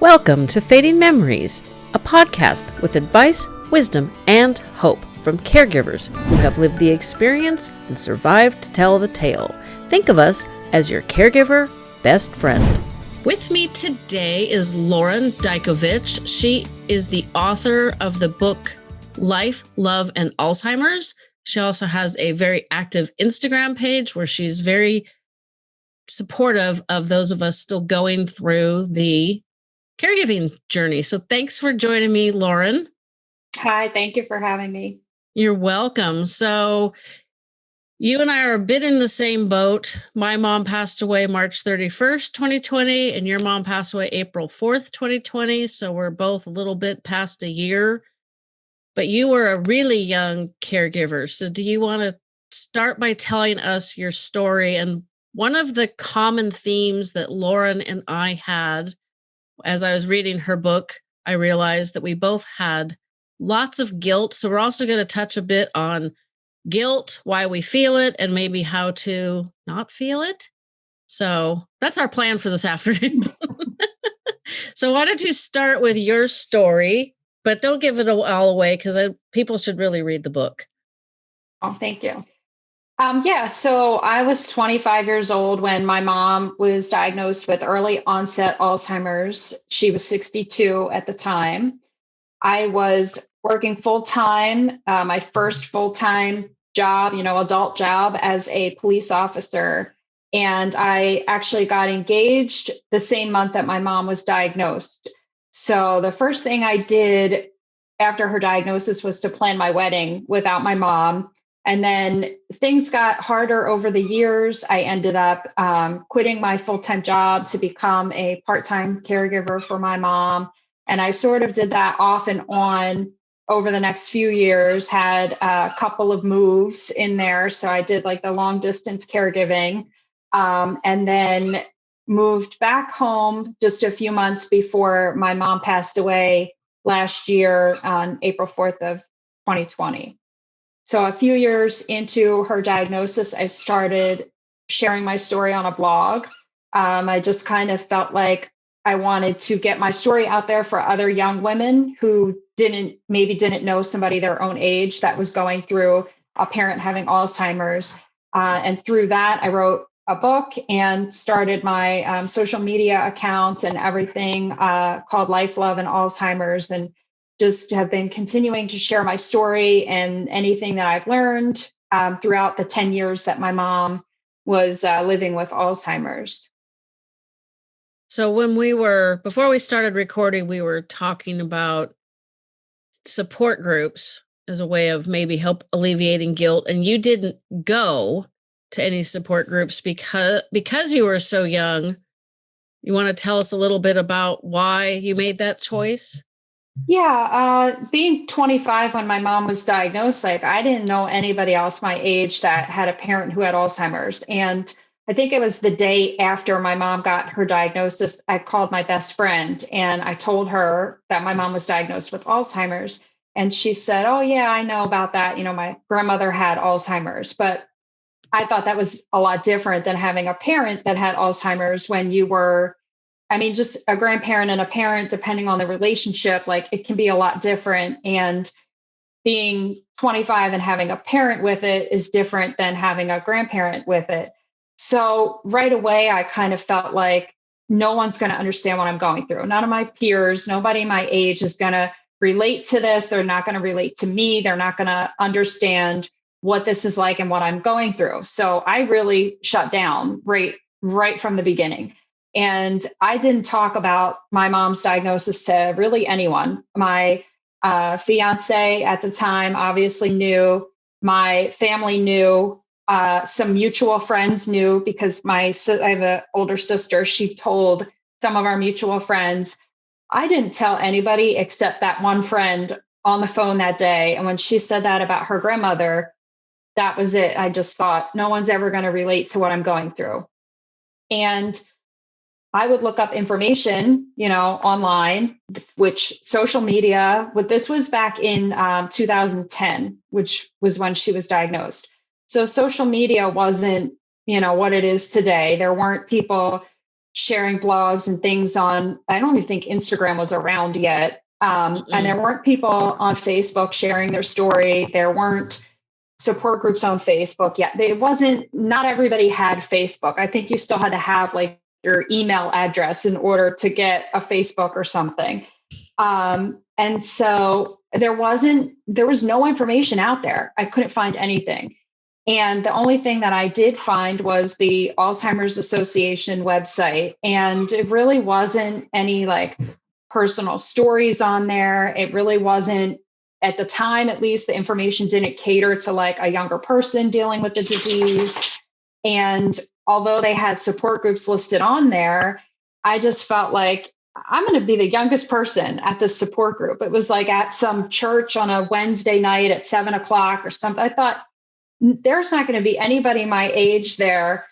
Welcome to Fading Memories, a podcast with advice, wisdom, and hope from caregivers who have lived the experience and survived to tell the tale. Think of us as your caregiver best friend. With me today is Lauren Dykovich. She is the author of the book Life, Love, and Alzheimer's. She also has a very active Instagram page where she's very supportive of those of us still going through the caregiving journey. So thanks for joining me, Lauren. Hi, thank you for having me. You're welcome. So you and I are a bit in the same boat. My mom passed away March 31st, 2020, and your mom passed away April 4th, 2020. So we're both a little bit past a year. But you were a really young caregiver. So do you want to start by telling us your story and one of the common themes that Lauren and I had as I was reading her book, I realized that we both had lots of guilt. So we're also going to touch a bit on guilt, why we feel it, and maybe how to not feel it. So that's our plan for this afternoon. so why don't you start with your story, but don't give it all away because people should really read the book. Oh, thank you. Um, yeah, so I was 25 years old when my mom was diagnosed with early onset Alzheimer's. She was 62 at the time. I was working full time, uh, my first full time job, you know, adult job as a police officer. And I actually got engaged the same month that my mom was diagnosed. So the first thing I did after her diagnosis was to plan my wedding without my mom. And then things got harder over the years. I ended up um, quitting my full time job to become a part time caregiver for my mom. And I sort of did that off and on over the next few years, had a couple of moves in there. So I did like the long distance caregiving um, and then moved back home just a few months before my mom passed away last year on April 4th of 2020. So a few years into her diagnosis, I started sharing my story on a blog. Um, I just kind of felt like I wanted to get my story out there for other young women who didn't maybe didn't know somebody their own age that was going through a parent having Alzheimer's. Uh, and through that, I wrote a book and started my um, social media accounts and everything uh, called Life, Love, and Alzheimer's. And just have been continuing to share my story and anything that I've learned um, throughout the 10 years that my mom was uh, living with Alzheimer's. So, when we were, before we started recording, we were talking about support groups as a way of maybe help alleviating guilt. And you didn't go to any support groups because because you were so young. You want to tell us a little bit about why you made that choice? Yeah, uh, being 25 when my mom was diagnosed, like I didn't know anybody else my age that had a parent who had Alzheimer's. And I think it was the day after my mom got her diagnosis, I called my best friend and I told her that my mom was diagnosed with Alzheimer's. And she said, Oh, yeah, I know about that. You know, my grandmother had Alzheimer's, but I thought that was a lot different than having a parent that had Alzheimer's when you were I mean, just a grandparent and a parent, depending on the relationship, like it can be a lot different. And being 25 and having a parent with it is different than having a grandparent with it. So right away, I kind of felt like no one's going to understand what I'm going through. None of my peers, nobody my age is going to relate to this. They're not going to relate to me. They're not going to understand what this is like and what I'm going through. So I really shut down right right from the beginning. And I didn't talk about my mom's diagnosis to really anyone. My uh, fiance at the time obviously knew, my family knew, uh, some mutual friends knew because my I have an older sister. She told some of our mutual friends. I didn't tell anybody except that one friend on the phone that day. And when she said that about her grandmother, that was it. I just thought no one's ever going to relate to what I'm going through. And I would look up information, you know, online, which social media, what this was back in um, 2010, which was when she was diagnosed. So social media wasn't, you know, what it is today. There weren't people sharing blogs and things on, I don't even think Instagram was around yet. Um, and there weren't people on Facebook sharing their story. There weren't support groups on Facebook yet. It wasn't, not everybody had Facebook. I think you still had to have like your email address in order to get a Facebook or something. Um, and so there wasn't, there was no information out there. I couldn't find anything. And the only thing that I did find was the Alzheimer's Association website. And it really wasn't any like personal stories on there. It really wasn't, at the time at least, the information didn't cater to like a younger person dealing with the disease. And although they had support groups listed on there, I just felt like I'm going to be the youngest person at this support group. It was like at some church on a Wednesday night at seven o'clock or something. I thought there's not going to be anybody my age there.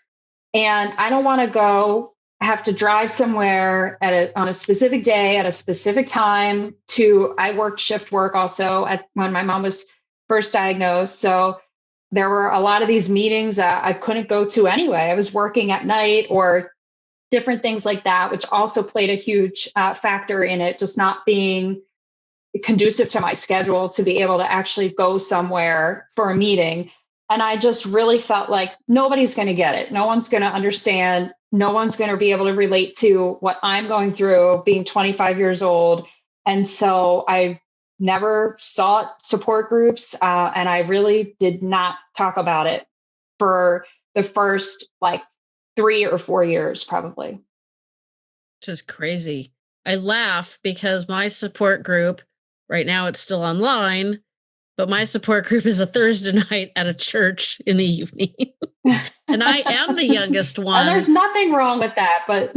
And I don't want to go have to drive somewhere at a, on a specific day at a specific time to i worked shift work also at when my mom was first diagnosed so there were a lot of these meetings i couldn't go to anyway i was working at night or different things like that, which also played a huge uh, factor in it, just not being conducive to my schedule to be able to actually go somewhere for a meeting. And I just really felt like nobody's going to get it. No one's going to understand. No one's going to be able to relate to what I'm going through being 25 years old. And so I never sought support groups. Uh, and I really did not talk about it for the first like three or four years, probably. Just crazy. I laugh because my support group, right now it's still online, but my support group is a Thursday night at a church in the evening. and I am the youngest one. And there's nothing wrong with that, but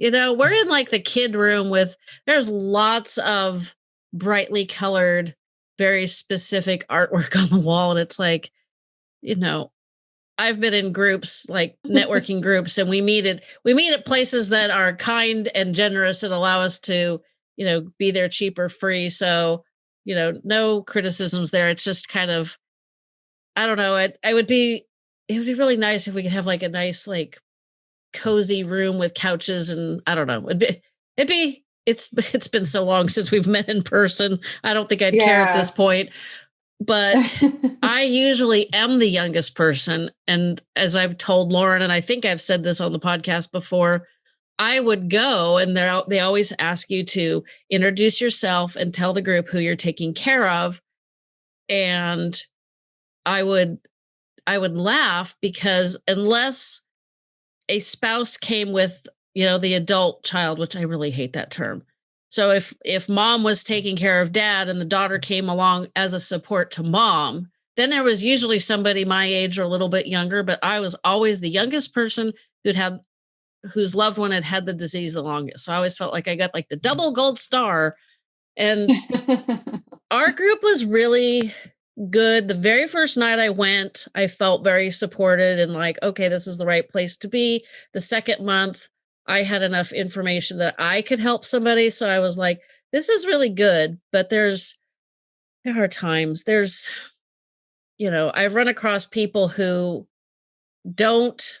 you know, we're in like the kid room with there's lots of brightly colored, very specific artwork on the wall. And it's like, you know, I've been in groups like networking groups and we meet at we meet at places that are kind and generous and allow us to, you know, be there cheap or free. So, you know, no criticisms there. It's just kind of I don't know, it I would be it would be really nice if we could have like a nice like cozy room with couches and I don't know. It'd be it'd be it's it's been so long since we've met in person. I don't think I'd yeah. care at this point but I usually am the youngest person. And as I've told Lauren, and I think I've said this on the podcast before, I would go and they they always ask you to introduce yourself and tell the group who you're taking care of. And I would I would laugh because unless a spouse came with, you know, the adult child, which I really hate that term, so if if mom was taking care of dad and the daughter came along as a support to mom, then there was usually somebody my age or a little bit younger, but I was always the youngest person who'd had whose loved one had had the disease the longest. So I always felt like I got like the double gold star. And our group was really good. The very first night I went, I felt very supported and like, okay, this is the right place to be. The second month, I had enough information that I could help somebody. So I was like, this is really good. But there's, there are times, there's, you know, I've run across people who don't,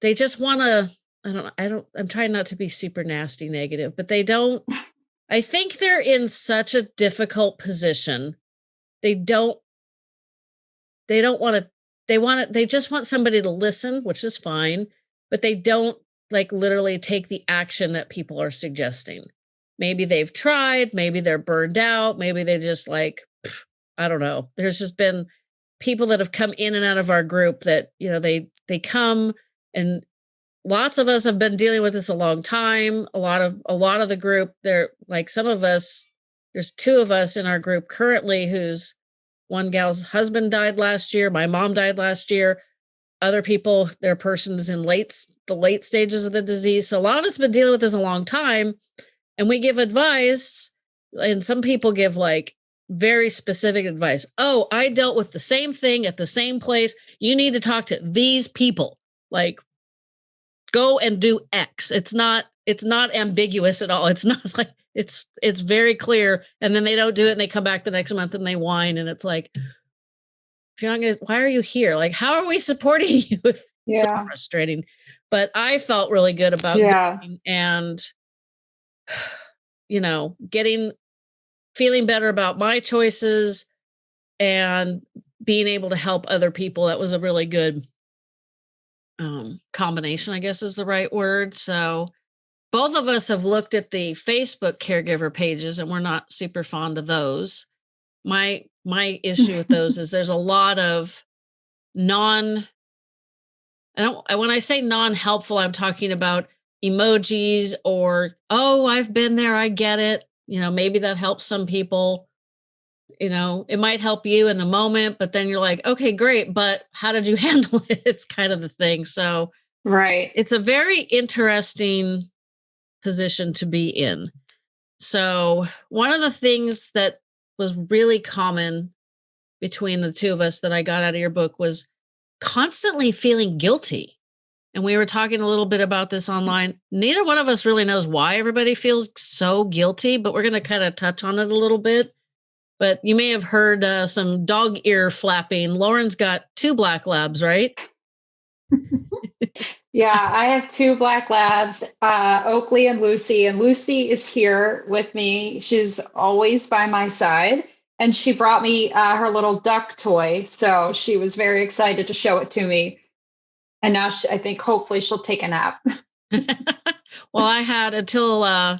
they just want to, I don't, I don't, I'm trying not to be super nasty negative, but they don't, I think they're in such a difficult position. They don't, they don't want to, they want to, they just want somebody to listen, which is fine, but they don't like literally take the action that people are suggesting. Maybe they've tried, maybe they're burned out, maybe they just like, I don't know. There's just been people that have come in and out of our group that, you know, they they come and lots of us have been dealing with this a long time. A lot of a lot of the group, they're like some of us, there's two of us in our group currently who's one gal's husband died last year, my mom died last year. Other people their persons in late the late stages of the disease. So a lot of us have been dealing with this a long time and we give advice and some people give like very specific advice. Oh i dealt with the same thing at the same place. You need to talk to these people. Like go and do x. It's not it's not ambiguous at all. It's not like it's it's very clear and then they don't do it and they come back the next month and they whine and it's like if you're not gonna, why are you here? Like, how are we supporting you? If it's so Yeah. frustrating. But I felt really good about Yeah. and you know, getting feeling better about my choices and being able to help other people. That was a really good um combination, I guess is the right word. So both of us have looked at the Facebook caregiver pages and we're not super fond of those. My my issue with those is there's a lot of non I don't when I say non-helpful, I'm talking about emojis or oh, I've been there, I get it. You know, maybe that helps some people. You know, it might help you in the moment, but then you're like, okay, great, but how did you handle it? It's kind of the thing. So Right. it's a very interesting position to be in. So, one of the things that was really common between the two of us that I got out of your book was constantly feeling guilty. And we were talking a little bit about this online. Neither one of us really knows why everybody feels so guilty, but we're going to kind of touch on it a little bit. But you may have heard uh, some dog ear flapping. Lauren's got two black labs, right? Yeah, I have two black labs, uh, Oakley and Lucy, and Lucy is here with me. She's always by my side, and she brought me uh, her little duck toy, so she was very excited to show it to me. And now she, I think hopefully she'll take a nap. well, I had until uh,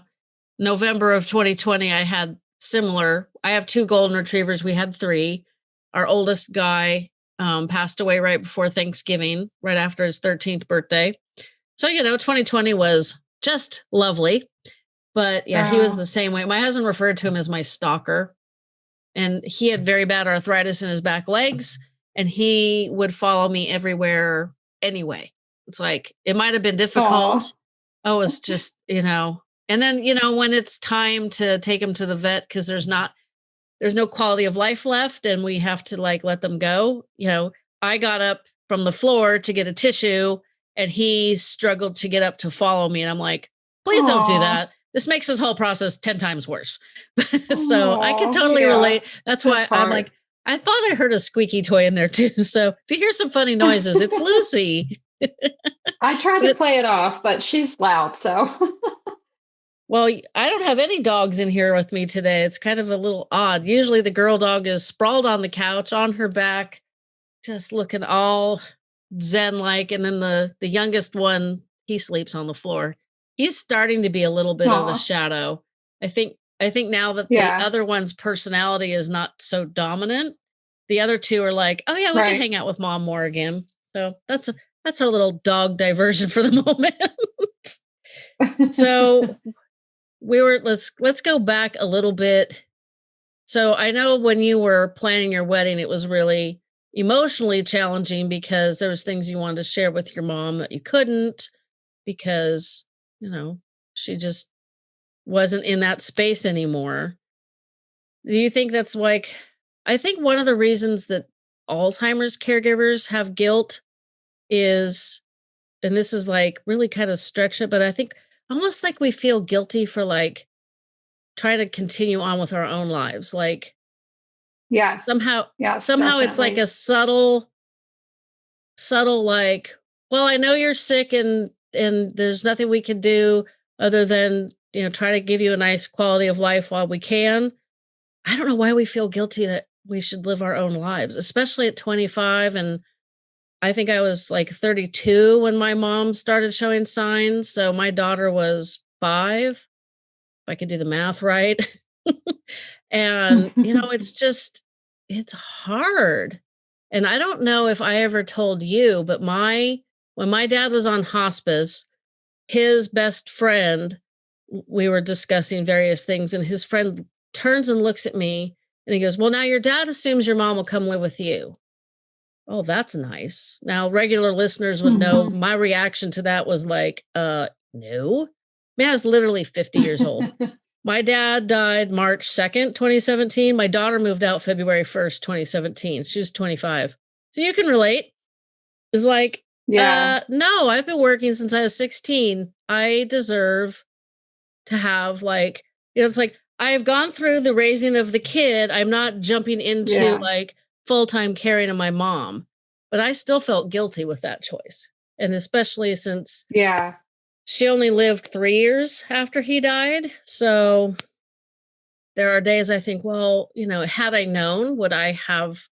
November of 2020, I had similar. I have two golden retrievers. We had three. Our oldest guy um, passed away right before Thanksgiving, right after his 13th birthday. So, you know, 2020 was just lovely. But yeah, he was the same way. My husband referred to him as my stalker. And he had very bad arthritis in his back legs. And he would follow me everywhere anyway. It's like, it might have been difficult. Oh, it's just, you know, and then, you know, when it's time to take him to the vet because there's not, there's no quality of life left and we have to like let them go. You know, I got up from the floor to get a tissue and he struggled to get up to follow me. And I'm like, please don't do that. This makes this whole process 10 times worse. so I can totally yeah. relate. That's why That's I'm like, I thought I heard a squeaky toy in there too. So if you hear some funny noises, it's Lucy. I tried to play it off, but she's loud, so Well, I don't have any dogs in here with me today. It's kind of a little odd. Usually the girl dog is sprawled on the couch on her back, just looking all zen like and then the the youngest one, he sleeps on the floor. He's starting to be a little bit of a shadow. I think I think now that Yeah. the other one's personality is not so dominant, the other two are like, "Oh yeah, we Right. can hang out with mom more again." So that's a that's our little dog diversion for the moment so we were let's let's go back a little bit. So i know when you were planning your wedding it was really emotionally challenging because there was things you wanted to share with your mom that you couldn't because you know she just wasn't in that space anymore. Do you think that's like i think one of the reasons that alzheimer's caregivers have guilt is and this is like really kind of stretch it but i think almost like we feel guilty for like trying to continue on with our own lives like yeah, somehow yeah, somehow it's like a subtle subtle like well i know you're sick and and there's nothing we can do other than you know try to give you a nice quality of life while we can. I don't know why we feel guilty that we should live our own lives especially at 25 and i think i was like 32 when my mom started showing signs so my daughter was 5 if i could do the math right. And you know it's just it's hard. And i don't know if i ever told you but my when my dad was on hospice his best friend we were discussing various things and his friend turns and looks at me and he goes well now your dad assumes your mom will come live with you oh that's nice now regular listeners would know my reaction to that was like uh no man i was literally 50 years old my dad died March 2nd, 2017. My daughter moved out February 1st, 2017. She was 25. So you can relate. It's like, yeah. uh, no, I've been working since I was 16. I deserve to have, like, you know, it's like I've gone through the raising of the kid. I'm not jumping into Yeah. like full time caring of my mom, but I still felt guilty with that choice. And especially since yeah, she only lived three years after he died. So there are days I think, well, you know, had I known, would I have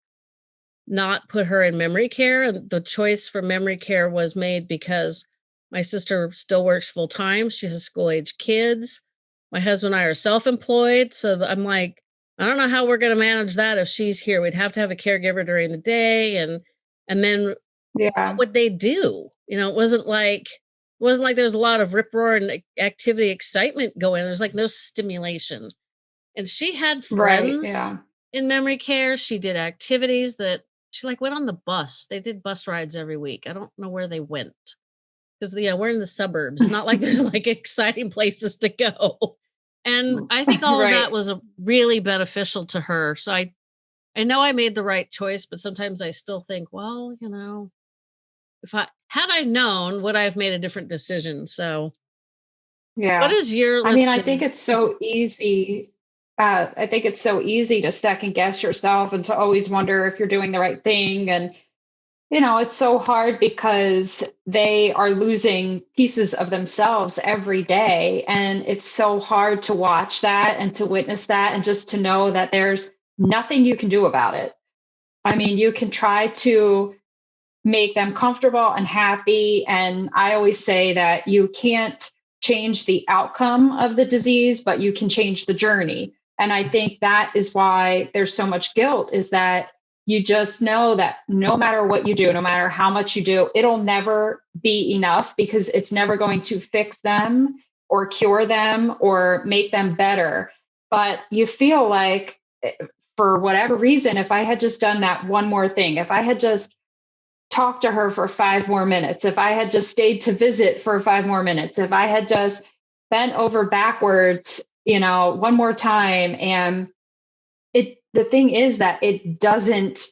not put her in memory care? And the choice for memory care was made because my sister still works full time. She has school age kids. My husband and I are self employed. So I'm like, I don't know how we're going to manage that if she's here. We'd have to have a caregiver during the day. And, and then yeah. what would they do? You know, it wasn't like, it wasn't like there was a lot of rip roar and activity excitement going. There's like no stimulation and she had friends right, yeah. in memory care. She did activities that she like went on the bus. They did bus rides every week. I don't know where they went because yeah, we're in the suburbs. It's not like there's like exciting places to go. And I think all right. of that was a really beneficial to her. So I I know I made the right choice, but sometimes I still think, well, you know, if I had I known, would I have made a different decision? So yeah. What is your I mean, I think it's so easy uh, I think it's so easy to second guess yourself and to always wonder if you're doing the right thing. And, you know, it's so hard because they are losing pieces of themselves every day. And it's so hard to watch that and to witness that and just to know that there's nothing you can do about it. I mean, you can try to make them comfortable and happy. And I always say that you can't change the outcome of the disease, but you can change the journey. And I think that is why there's so much guilt is that you just know that no matter what you do, no matter how much you do, it'll never be enough because it's never going to fix them or cure them or make them better. But you feel like, eh, for whatever reason, if I had just done that one more thing, if I had just talked to her for five more minutes, if I had just stayed to visit for five more minutes, if I had just bent over backwards you know, one more time. And it, the thing is that it doesn't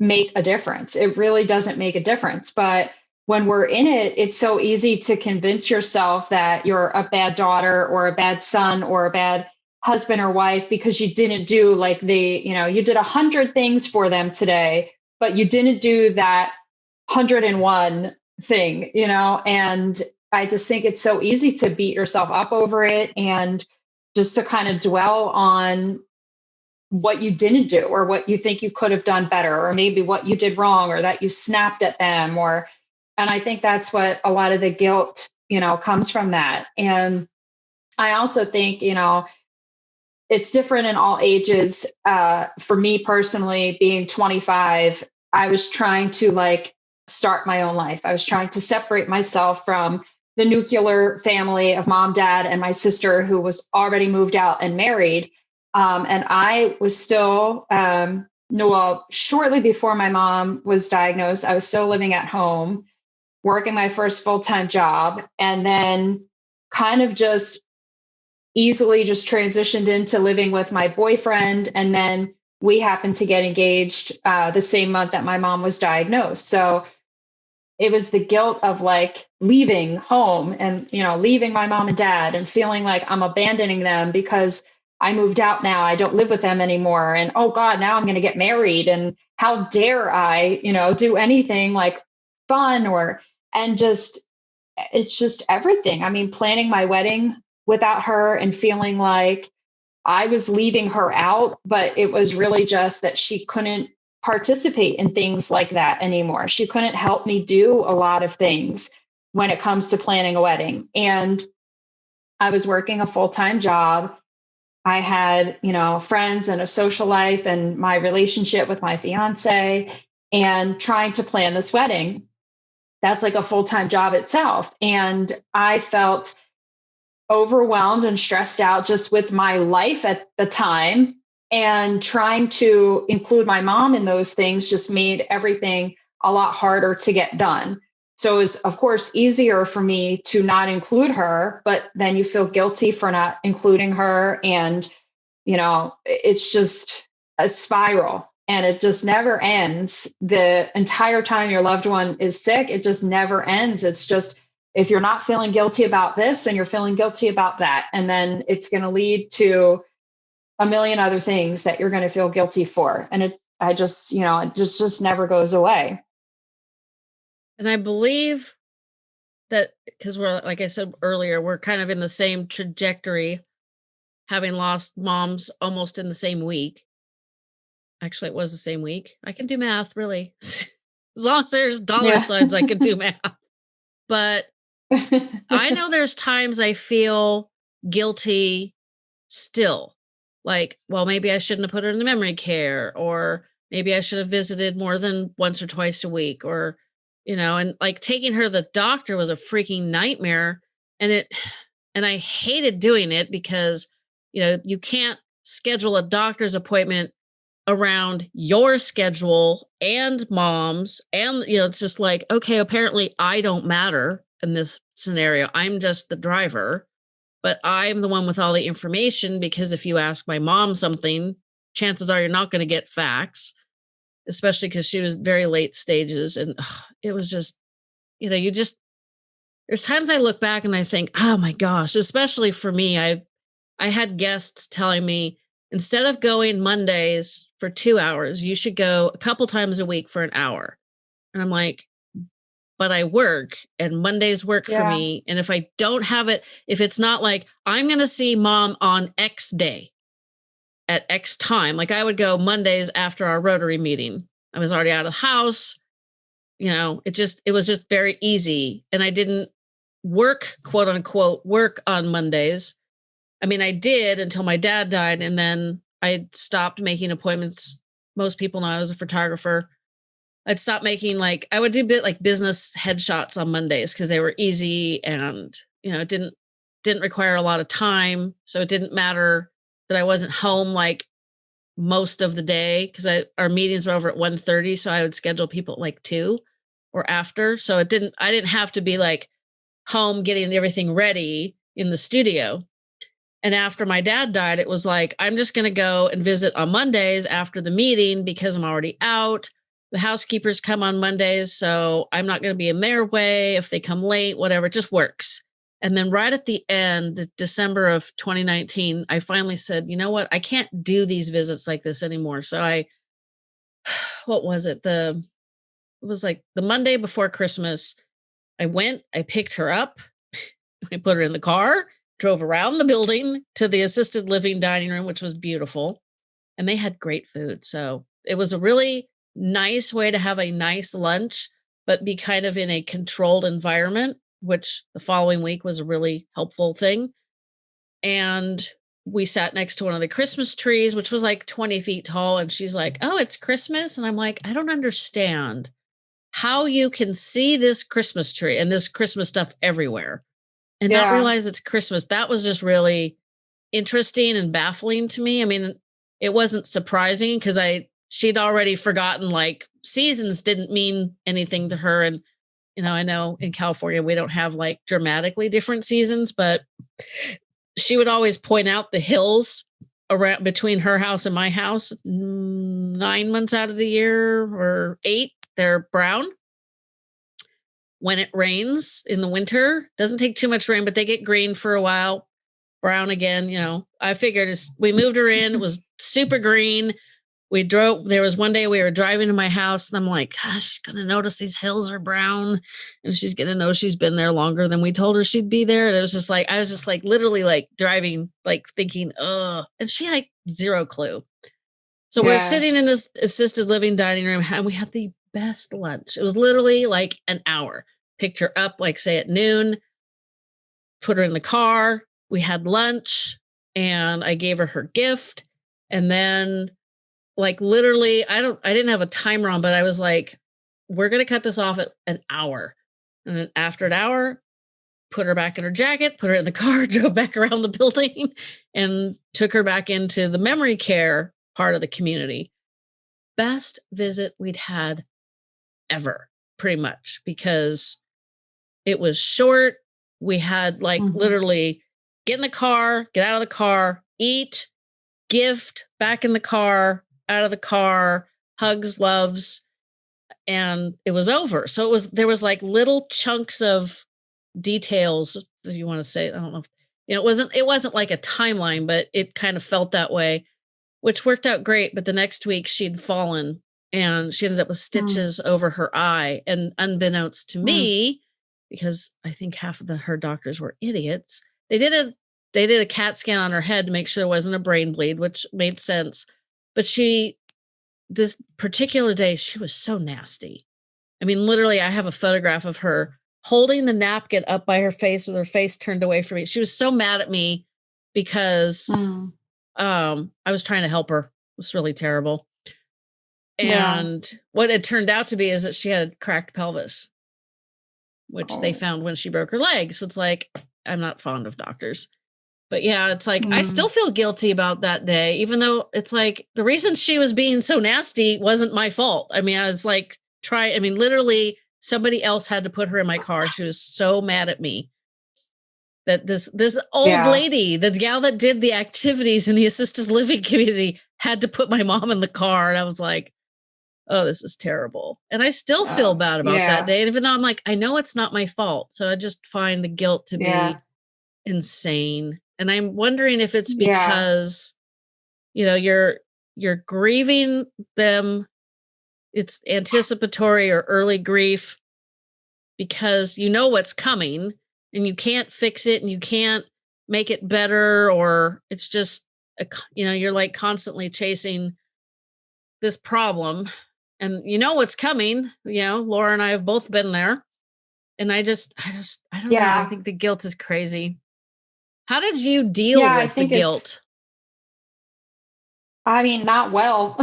make a difference. It really doesn't make a difference. But when we're in it, it's so easy to convince yourself that you're a bad daughter or a bad son or a bad husband or wife because you didn't do like the, you know, you did a hundred things for them today, but you didn't do that 101 thing, you know, and I just think it's so easy to beat yourself up over it and just to kind of dwell on what you didn't do or what you think you could have done better or maybe what you did wrong or that you snapped at them or and i think that's what a lot of the guilt you know comes from that. And i also think you know it's different in all ages. Uh, for me personally being 25 i was trying to like start my own life. I was trying to separate myself from the nuclear family of mom, dad, and my sister who was already moved out and married. Um, and I was still, um, well, shortly before my mom was diagnosed, I was still living at home, working my first full time job, and then kind of just easily just transitioned into living with my boyfriend. And then we happened to get engaged uh, the same month that my mom was diagnosed. So it was the guilt of like leaving home and you know leaving my mom and dad and feeling like i'm abandoning them because i moved out now i don't live with them anymore and oh god now i'm going to get married and how dare i you know do anything like fun or and just it's just everything i mean planning my wedding without her and feeling like i was leaving her out but it was really just that she couldn't participate in things like that anymore. She couldn't help me do a lot of things when it comes to planning a wedding. And I was working a full time job. I had, you know, friends and a social life and my relationship with my fiance and trying to plan this wedding. That's like a full time job itself. And I felt overwhelmed and stressed out just with my life at the time and trying to include my mom in those things just made everything a lot harder to get done. So it was, of course, easier for me to not include her, but then you feel guilty for not including her. And, you know, it's just a spiral and it just never ends. The entire time your loved one is sick, it just never ends. It's just, if you're not feeling guilty about this, then you're feeling guilty about that. And then it's going to lead to a million other things that you're going to feel guilty for. And it I just, you know, it just just never goes away. And I believe that because we're like I said earlier, we're kind of in the same trajectory, having lost moms almost in the same week. Actually, it was the same week. I can do math, really. as long as there's dollar Yeah. signs, I can do math. But I know there's times I feel guilty still. Like, well, maybe I shouldn't have put her in the memory care, or maybe I should have visited more than once or twice a week, or, you know, and like taking her to the doctor was a freaking nightmare. And it, and I hated doing it because, you know, you can't schedule a doctor's appointment around your schedule and mom's. And, you know, it's just like, okay, apparently I don't matter in this scenario. I'm just the driver but I'm the one with all the information because if you ask my mom something, chances are you're not going to get facts, especially because she was very late stages. And ugh, it was just, you know, you just, there's times I look back and I think, oh my gosh, especially for me, I, I had guests telling me instead of going Mondays for two hours, you should go a couple times a week for an hour. And I'm like, but I work and Mondays work for me. And if I don't have it, if it's not like I'm going to see mom on X day at X time, like I would go Mondays after our Rotary meeting. I was already out of the house. You know, it just, it was just very easy. And I didn't work, quote unquote, work on Mondays. I mean, I did until my dad died. And then I stopped making appointments. Most people know I was a photographer. I'd stop making like I would do bit like business headshots on Mondays because they were easy and you know it didn't didn't require a lot of time. So it didn't matter that I wasn't home like most of the day because I our meetings were over at 1:30. So I would schedule people at like two or after. So it didn't I didn't have to be like home getting everything ready in the studio. And after my dad died, it was like, I'm just going to go and visit on Mondays after the meeting because I'm already out the housekeepers come on Mondays, so I'm not going to be in their way. If they come late, whatever, it just works. And then right at the end, December of 2019, I finally said, you know what? I can't do these visits like this anymore. So I, what was it? The, it was like the Monday before Christmas. I went, I picked her up, I put her in the car, drove around the building to the assisted living dining room, which was beautiful. And they had great food. So it was a really nice way to have a nice lunch, but be kind of in a controlled environment, which the following week was a really helpful thing. And we sat next to one of the Christmas trees, which was like 20 feet tall. And she's like, Oh, it's Christmas. And I'm like, I don't understand how you can see this Christmas tree and this Christmas stuff everywhere and not realize it's Christmas. That was just really interesting and baffling to me. I mean, it wasn't surprising because I she'd already forgotten like seasons didn't mean anything to her and you know i know in california we don't have like dramatically different seasons but she would always point out the hills around between her house and my house nine months out of the year or eight they're brown. When it rains in the winter doesn't take too much rain but they get green for a while brown again you know. I figured we moved her in it was super green we drove there was one day we were driving to my house and i'm like gosh she's gonna notice these hills are brown. And she's gonna know she's been there longer than we told her she'd be there. And it was just like i was just like literally like driving like thinking oh and she had zero clue. So we're sitting in this assisted living dining room and we had the best lunch. It was literally like an hour. Picked her up like say at noon. Put her in the car. We had lunch and i gave her her gift. And then like literally i don't i didn't have a timer on but i was like we're going to cut this off at an hour. And then after an hour put her back in her jacket put her in the car drove back around the building and took her back into the memory care part of the community. Best visit we'd had ever pretty much because it was short. We had like Mhm. literally get in the car get out of the car eat gift back in the car out of the car hugs loves and it was over so it was there was like little chunks of details if you want to say i don't know if, you know it wasn't it wasn't like a timeline but it kind of felt that way which worked out great. But the next week she'd fallen and she ended up with Mm. stitches over her eye. And unbeknownst to Mm. me, because I think half of the her doctors were idiots, they did a they did a CAT scan on her head to make sure there wasn't a brain bleed, which made sense. But she this particular day, she was so nasty. I mean, literally, I have a photograph of her holding the napkin up by her face with her face turned away from me. She was so mad at me because Mm. um I was trying to help her. It was really terrible. Yeah. And what it turned out to be is that she had cracked pelvis, which they Oh. found when she broke her leg. So it's like, I'm not fond of doctors. But yeah, it's like I Mm. still feel guilty about that day, even though it's like the reason she was being so nasty wasn't my fault. I mean, I was like, try, I mean, literally somebody else had to put her in my car. She was so mad at me that this this old Yeah. lady, the gal that did the activities in the assisted living community, had to put my mom in the car. And I was like, oh, this is terrible. And I still feel Oh, bad about yeah. that day. And even though I'm like, I know it's not my fault. So I just find the guilt to be insane. And I'm wondering if it's Yeah. because, you know, you're you're grieving them. It's anticipatory or early grief because you know what's coming and you can't fix it and you can't make it better or it's just a, you know you're like constantly chasing this problem and you know what's coming you know laura and i have both been there and i just i just i don't know i Yeah. think the guilt is crazy how did you deal Yeah, with the guilt I mean, not well.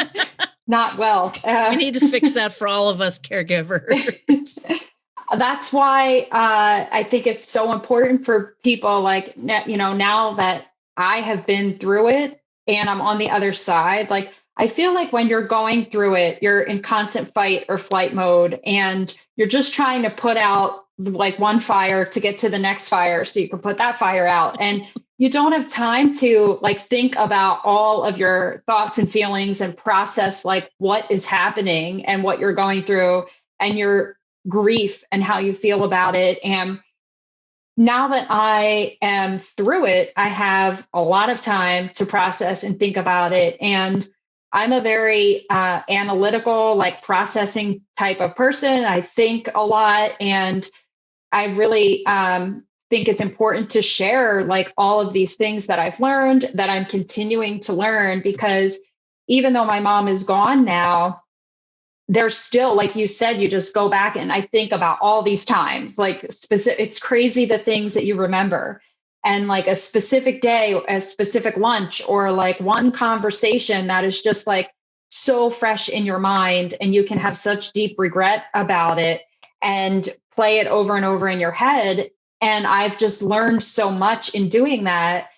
not well. Uh, we need to fix that for all of us caregivers that's why uh, I think it's so important for people like you know now that I have been through it and I'm on the other side. Like I feel like when you're going through it, you're in constant fight or flight mode, and you're just trying to put out like one fire to get to the next fire so you can put that fire out and you don't have time to like think about all of your thoughts and feelings and process like what is happening and what you're going through and your grief and how you feel about it and now that I am through it, I have a lot of time to process and think about it. And I'm a very uh, analytical, like processing type of person. I think a lot, and I really um, think it's important to share like all of these things that I've learned, that I'm continuing to learn, because even though my mom is gone now, there's still like you said you just go back and i think about all these times like specific it's crazy the things that you remember. And like a specific day a specific lunch or like one conversation that is just like so fresh in your mind and you can have such deep regret about it. And play it over and over in your head and i've just learned so much in doing that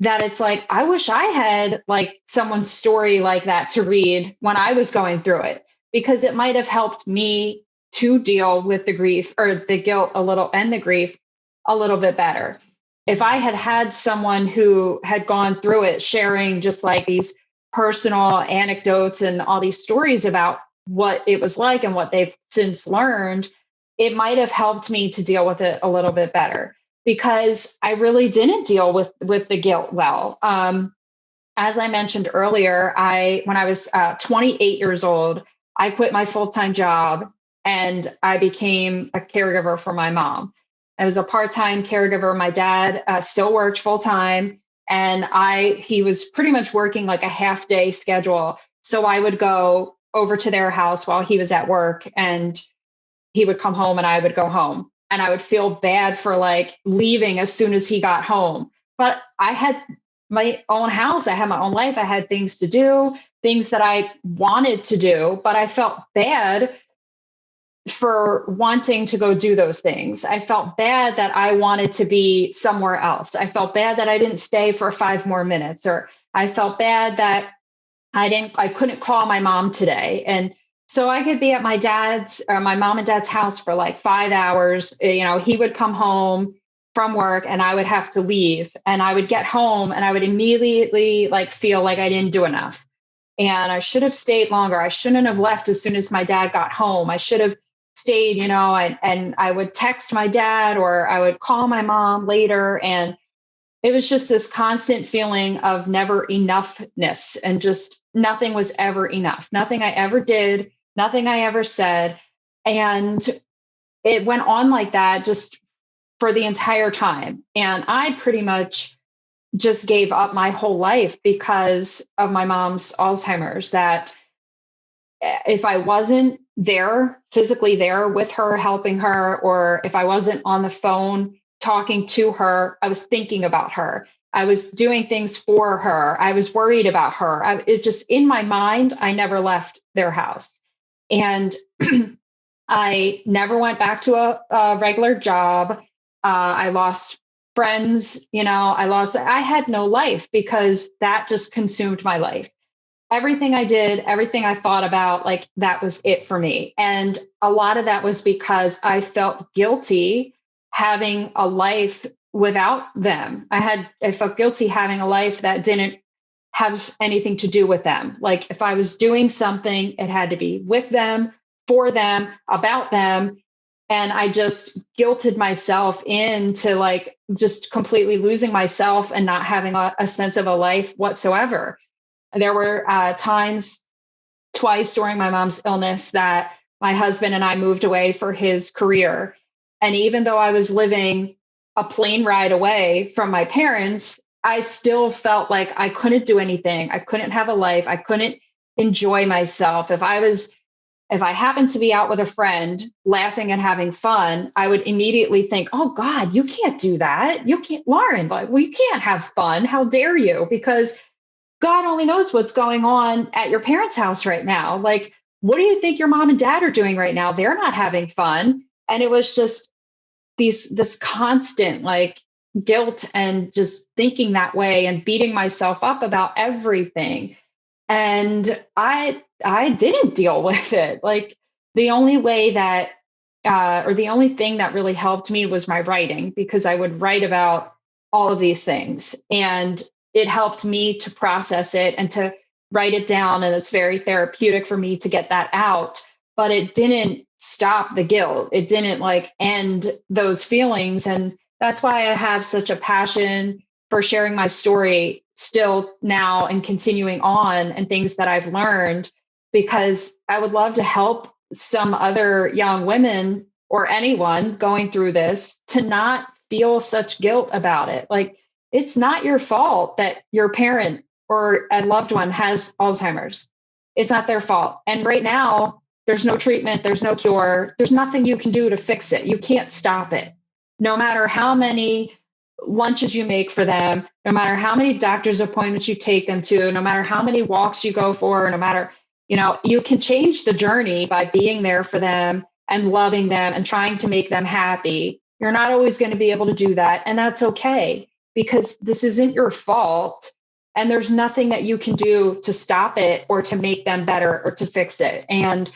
that it's like i wish i had like someone's story like that to read when i was going through it because it might have helped me to deal with the grief or the guilt a little and the grief a little bit better. If I had had someone who had gone through it sharing just like these personal anecdotes and all these stories about what it was like and what they've since learned, it might have helped me to deal with it a little bit better because I really didn't deal with with the guilt well. Um, as I mentioned earlier, I when I was uh, 28 years old, I quit my full time job and I became a caregiver for my mom. I was a part time caregiver. My dad uh, still worked full time, and I he was pretty much working like a half day schedule. So I would go over to their house while he was at work, and he would come home, and I would go home, and I would feel bad for like leaving as soon as he got home. But I had my own house. I had my own life. I had things to do, things that I wanted to do, but I felt bad for wanting to go do those things. I felt bad that I wanted to be somewhere else. I felt bad that I didn't stay for five more minutes, or I felt bad that I didn't, I couldn't call my mom today. And so I could be at my dad's, or my mom and dad's house for like five hours. Uh, you know, he would come home from work and I would have to leave and I would get home and I would immediately like feel like I didn't do enough. And I should have stayed longer. I shouldn't have left as soon as my dad got home. I should have stayed, you know, and, and I would text my dad or I would call my mom later. And it was just this constant feeling of never enoughness and just nothing was ever enough. Nothing I ever did, nothing I ever said. And it went on like that just for the entire time. And I pretty much just gave up my whole life because of my mom's Alzheimer's. That if I wasn't there, physically there with her, helping her, or if I wasn't on the phone talking to her, I was thinking about her. I was doing things for her. I was worried about her. I, it just in my mind, I never left their house. And I never went back to a, a regular job. Uh, I lost friends, you know, I lost, I had no life because that just consumed my life. Everything I did, everything I thought about, like that was it for me. And a lot of that was because I felt guilty having a life without them. I had, I felt guilty having a life that didn't have anything to do with them. Like if I was doing something, it had to be with them for them, about them. And I just guilted myself into like just completely losing myself and not having a, a sense of a life whatsoever. There were uh, times twice during my mom's illness that my husband and I moved away for his career. And even though I was living a plane ride away from my parents, I still felt like I couldn't do anything. I couldn't have a life. I couldn't enjoy myself. If I was if I happened to be out with a friend laughing and having fun, I would immediately think, oh God, you can't do that. You can't, Lauren, like, well, you can't have fun. How dare you? Because God only knows what's going on at your parents' house right now. Like, what do you think your mom and dad are doing right now? They're not having fun. And it was just these, this constant like guilt and just thinking that way and beating myself up about everything. And i i didn't deal with it. Like the only way that uh, or the only thing that really helped me was my writing because i would write about all of these things. And it helped me to process it and to write it down and it's very therapeutic for me to get that out. But it didn't stop the guilt. It didn't like end those feelings. And that's why i have such a passion for sharing my story still now and continuing on and things that I've learned because I would love to help some other young women or anyone going through this to not feel such guilt about it. Like it's not your fault that your parent or a loved one has Alzheimer's. It's not their fault. And right now, there's no treatment, there's no cure, there's nothing you can do to fix it. You can't stop it. No matter how many lunches you make for them, no matter how many doctor's appointments you take them to, no matter how many walks you go for, no matter, you know, you can change the journey by being there for them and loving them and trying to make them happy. You're not always going to be able to do that. And that's okay because this isn't your fault. And there's nothing that you can do to stop it or to make them better or to fix it. And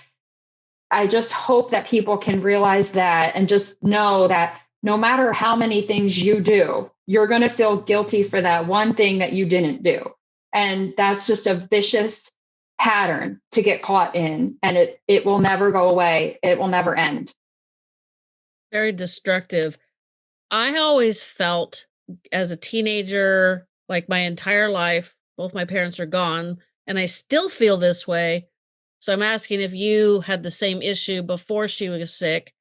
I just hope that people can realize that and just know that no matter how many things you do, you're going to feel guilty for that one thing that you didn't do. And that's just a vicious pattern to get caught in and it it will never go away. It will never end. Very destructive. I always felt as a teenager, like my entire life, both my parents are gone, and I still feel this way. So I'm asking if you had the same issue before she was sick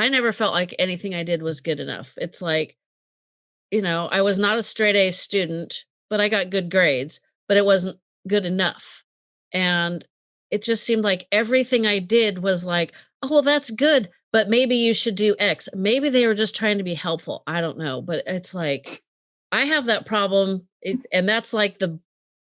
I never felt like anything I did was good enough. It's like, you know, I was not a straight A student, but I got good grades, but it wasn't good enough. And it just seemed like everything I did was like, oh, well, that's good, but maybe you should do X. Maybe they were just trying to be helpful. I don't know. But it's like, I have that problem. It, and that's like the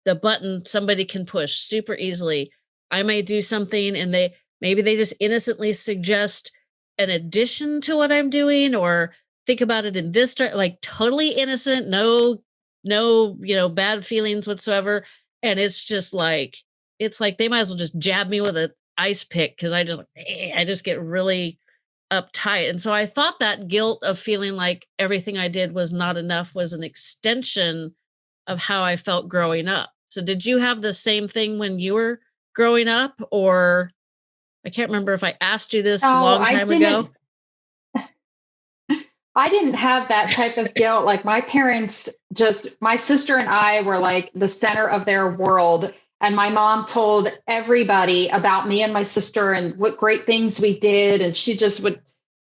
the button somebody can push super easily. I may do something and they maybe they just innocently suggest an addition to what I'm doing or think about it in this like totally innocent, no no, you know, bad feelings whatsoever and it's just like it's like they might as well just jab me with an ice pick cuz I just eh, I just get really uptight. And so I thought that guilt of feeling like everything I did was not enough was an extension of how I felt growing up. So did you have the same thing when you were growing up or I can't remember if I asked you this a Oh, long I time ago. I didn't have that type of guilt. Like my parents just, my sister and I were like the center of their world. And my mom told everybody about me and my sister and what great things we did. And she just would,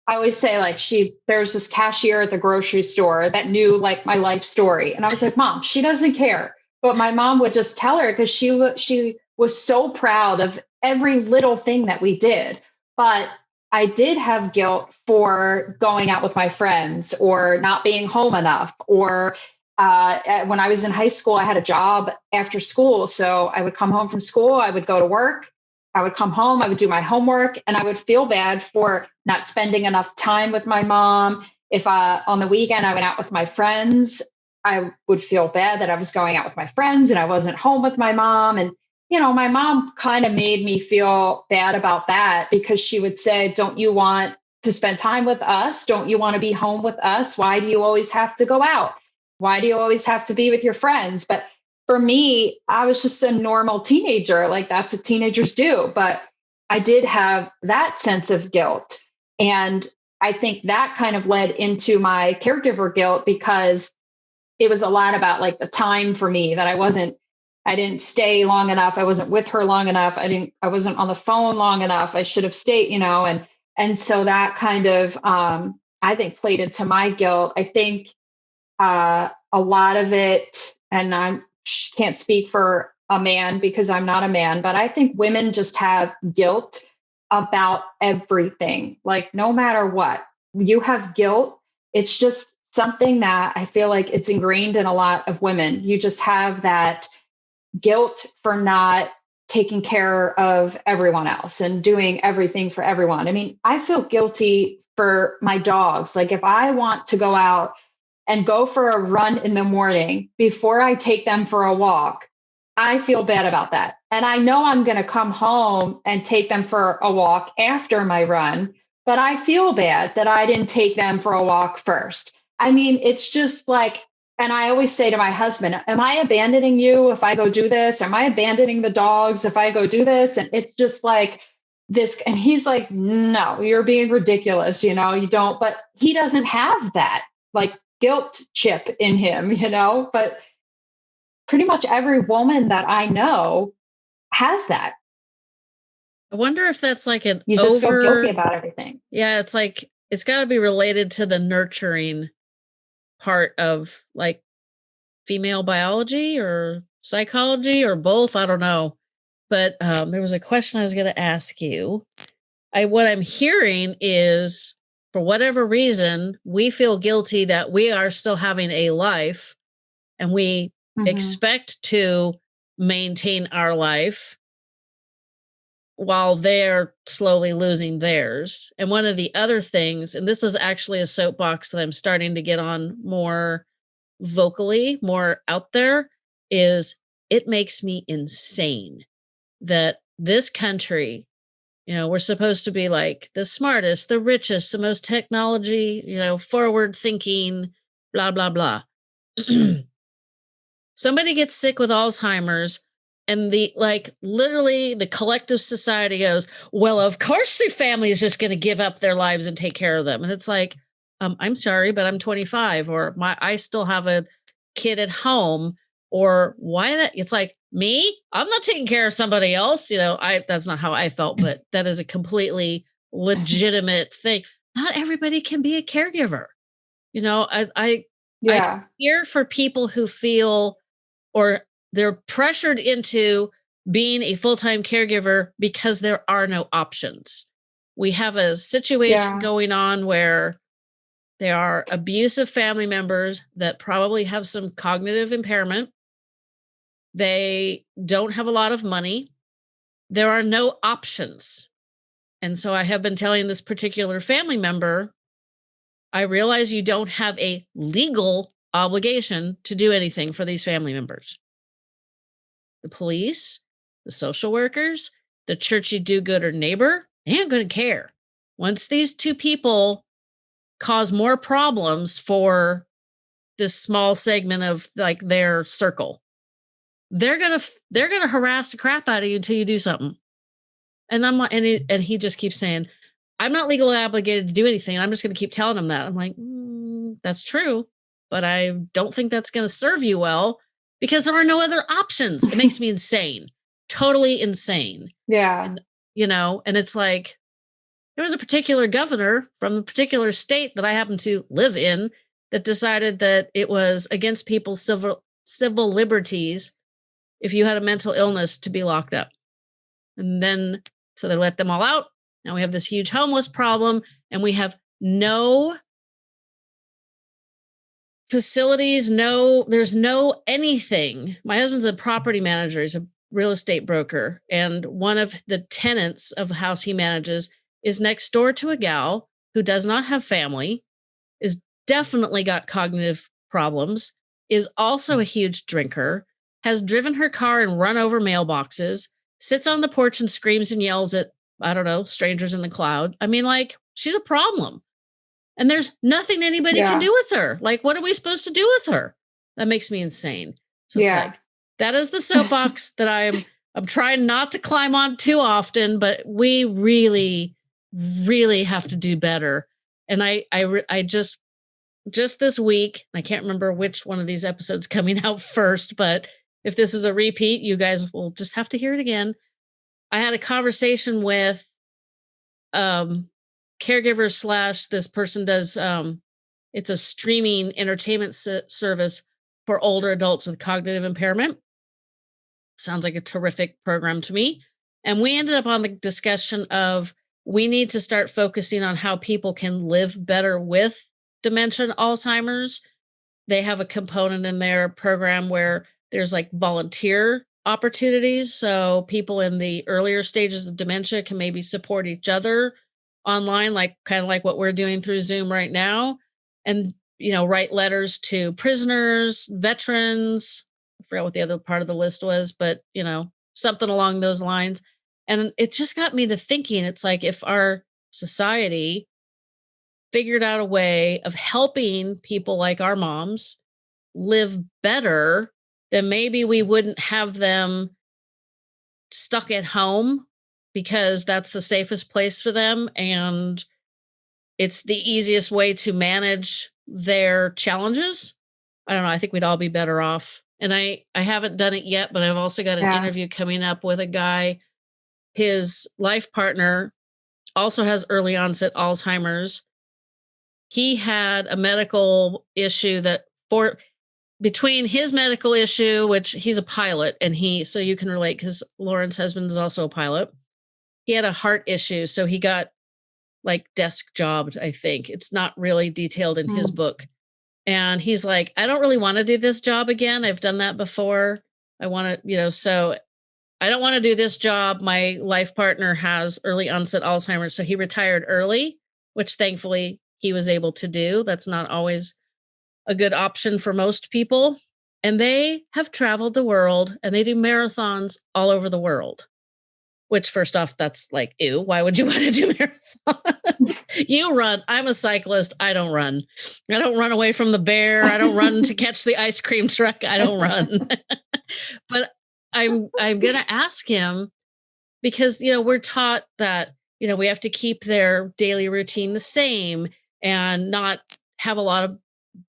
I always say, like, she, there's this cashier at the grocery store that knew like my life story. And I was like, Mom, she doesn't care. But my mom would just tell her because she, she was so proud of every little thing that we did. But I did have guilt for going out with my friends or not being home enough. Or uh, when I was in high school, I had a job after school. So I would come home from school, I would go to work, I would come home, I would do my homework, and I would feel bad for not spending enough time with my mom. If uh, on the weekend I went out with my friends, I would feel bad that I was going out with my friends and I wasn't home with my mom. And you know, my mom kind of made me feel bad about that because she would say, Don't you want to spend time with us? Don't you want to be home with us? Why do you always have to go out? Why do you always have to be with your friends? But for me, I was just a normal teenager. Like that's what teenagers do. But I did have that sense of guilt. And I think that kind of led into my caregiver guilt because it was a lot about like the time for me that I wasn't I didn't stay long enough. I wasn't with her long enough. I didn't, I wasn't on the phone long enough. I should have stayed, you know, and, and so that kind of, um, I think played into my guilt. I think, uh, a lot of it, and I can't speak for a man because I'm not a man, but I think women just have guilt about everything. Like, no matter what, you have guilt. It's just something that I feel like it's ingrained in a lot of women. You just have that guilt for not taking care of everyone else and doing everything for everyone. I mean, I feel guilty for my dogs. Like if I want to go out and go for a run in the morning before I take them for a walk, I feel bad about that. And I know I'm going to come home and take them for a walk after my run, but I feel bad that I didn't take them for a walk first. I mean, it's just like and I always say to my husband, Am I abandoning you if I go do this? Am I abandoning the dogs if I go do this? And it's just like this. And he's like, No, you're being ridiculous. You know, you don't, but he doesn't have that like guilt chip in him, you know, but pretty much every woman that I know has that. I wonder if that's like an you just over, feel guilty about everything. Yeah, it's like it's got to be related to the nurturing part of like female biology or psychology or both. I don't know. But um, there was a question I was going to ask you. I what I'm hearing is for whatever reason, we feel guilty that we are still having a life and we mm-hmm. expect to maintain our life while they're slowly losing theirs. And one of the other things, and this is actually a soapbox that I'm starting to get on more vocally, more out there, is it makes me insane that this country, you know, we're supposed to be like the smartest, the richest, the most technology, you know, forward thinking, blah, blah, blah. Somebody gets sick with Alzheimer's and the like literally the collective society goes well of course the family is just going to give up their lives and take care of them. And it's like um, i'm sorry but i'm 25 or my i still have a kid at home or why that it's like me? I'm not taking care of somebody else you know? I that's not how i felt but that is a completely legitimate thing. Not everybody can be a caregiver you know? I i yeah. I here for people who feel or they're pressured into being a full-time caregiver because there are no options. We have a situation yeah. going on where there are abusive family members that probably have some cognitive impairment. They don't have a lot of money. There are no options. And so I have been telling this particular family member, I realize you don't have a legal obligation to do anything for these family members the police, the social workers, the churchy do gooder neighbor, ain't going to care. Once these two people cause more problems for this small segment of like their circle, they're gonna they're gonna harass the crap out of you until you do something. And I'm and it, and he just keeps saying, I'm not legally obligated to do anything. I'm just going to keep telling them that. I'm like, mm, that's true, but I don't think that's going to serve you well because there are no other options. It makes me insane, totally insane. Yeah. And, you know, and it's like there was a particular governor from a particular state that I happen to live in that decided that it was against people's civil civil liberties if you had a mental illness to be locked up. And then so they let them all out. Now we have this huge homeless problem and we have no facilities, no, there's no anything. My husband's a property manager, he's a real estate broker. And one of the tenants of the house he manages is next door to a gal who does not have family, is definitely got cognitive problems, is also a huge drinker, has driven her car and run over mailboxes, sits on the porch and screams and yells at, I don't know, strangers in the cloud. I mean, like, she's a problem. And there's nothing anybody yeah. can do with her. Like, what are we supposed to do with her? That makes me insane. So yeah. Like, that is the soapbox that I'm I'm trying not to climb on too often, but we really, really have to do better. And I I I just just this week, I can't remember which one of these episodes coming out first, but if this is a repeat, you guys will just have to hear it again. I had a conversation with um caregiver slash this person does um it's a streaming entertainment service for older adults with cognitive impairment. Sounds like a terrific program to me. And we ended up on the discussion of we need to start focusing on how people can live better with dementia Alzheimer's. They have a component in their program where there's like volunteer opportunities. So people in the earlier stages of dementia can maybe support each other online, like kind of like what we're doing through Zoom right now. And, you know, write letters to prisoners, veterans. I forgot what the other part of the list was, but, you know, something along those lines. And it just got me to thinking it's like if our society figured out a way of helping people like our moms live better, then maybe we wouldn't have them stuck at home because that's the safest place for them and it's the easiest way to manage their challenges. I don't know, I think we'd all be better off. And I I haven't done it yet, but I've also got an yeah. interview coming up with a guy his life partner also has early onset Alzheimer's he had a medical issue that for between his medical issue, which he's a pilot, and he so you can relate because Lauren's husband is also a pilot. He had a heart issue, so he got like desk jobbed. I think it's not really detailed in mm. his book, and he's like, I don't really want to do this job again. I've done that before. I want to, you know, so I don't want to do this job. My life partner has early onset Alzheimer's, so he retired early, which thankfully he was able to do. That's not always a good option for most people. And they have traveled the world and they do marathons all over the world. Which, first off, that's like, ew, why would you want to do marathon? you run. I'm a cyclist. I don't run. I don't run away from the bear. I don't run to catch the ice cream truck. I don't run. but I'm I'm gonna ask him because you know we're taught that you know we have to keep their daily routine the same and not have a lot of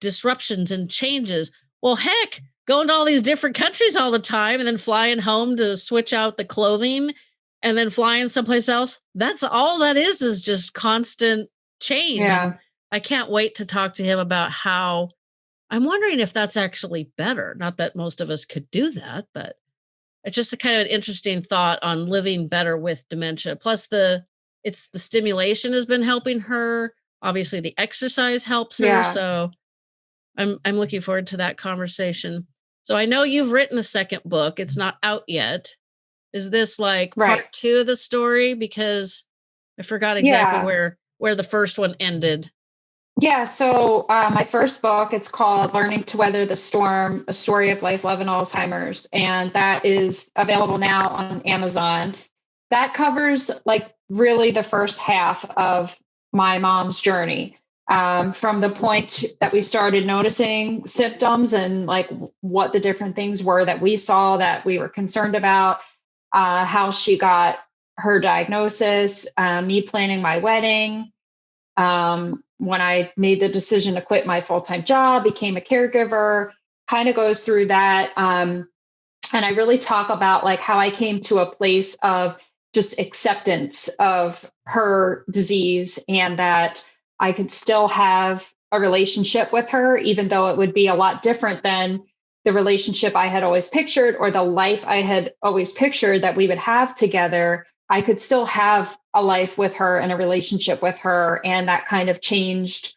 disruptions and changes. Well, heck, going to all these different countries all the time and then flying home to switch out the clothing and then flying someplace else. That's all that is, is just constant change. Yeah. I can't wait to talk to him about how I'm wondering if that's actually better. Not that most of us could do that, but it's just a kind of an interesting thought on living better with dementia. Plus the it's the stimulation has been helping her obviously the exercise helps her. Yeah. So I'm I'm looking forward to that conversation. So I know you've written a second book. It's not out yet. Is this like right. part two of the story? Because I forgot exactly yeah. where where the first one ended. Yeah, so uh, my first book, it's called Learning to Weather the Storm, A Story of Life, Love, and Alzheimer's. And that is available now on Amazon. That covers like really the first half of my mom's journey um, from the point that we started noticing symptoms and like what the different things were that we saw that we were concerned about, uh, how she got her diagnosis, uh, me planning my wedding, um, when I made the decision to quit my full time job, became a caregiver, kind of goes through that. Um, and I really talk about like how I came to a place of just acceptance of her disease and that I could still have a relationship with her, even though it would be a lot different than the relationship I had always pictured or the life I had always pictured that we would have together. I could still have a life with her and a relationship with her. And that kind of changed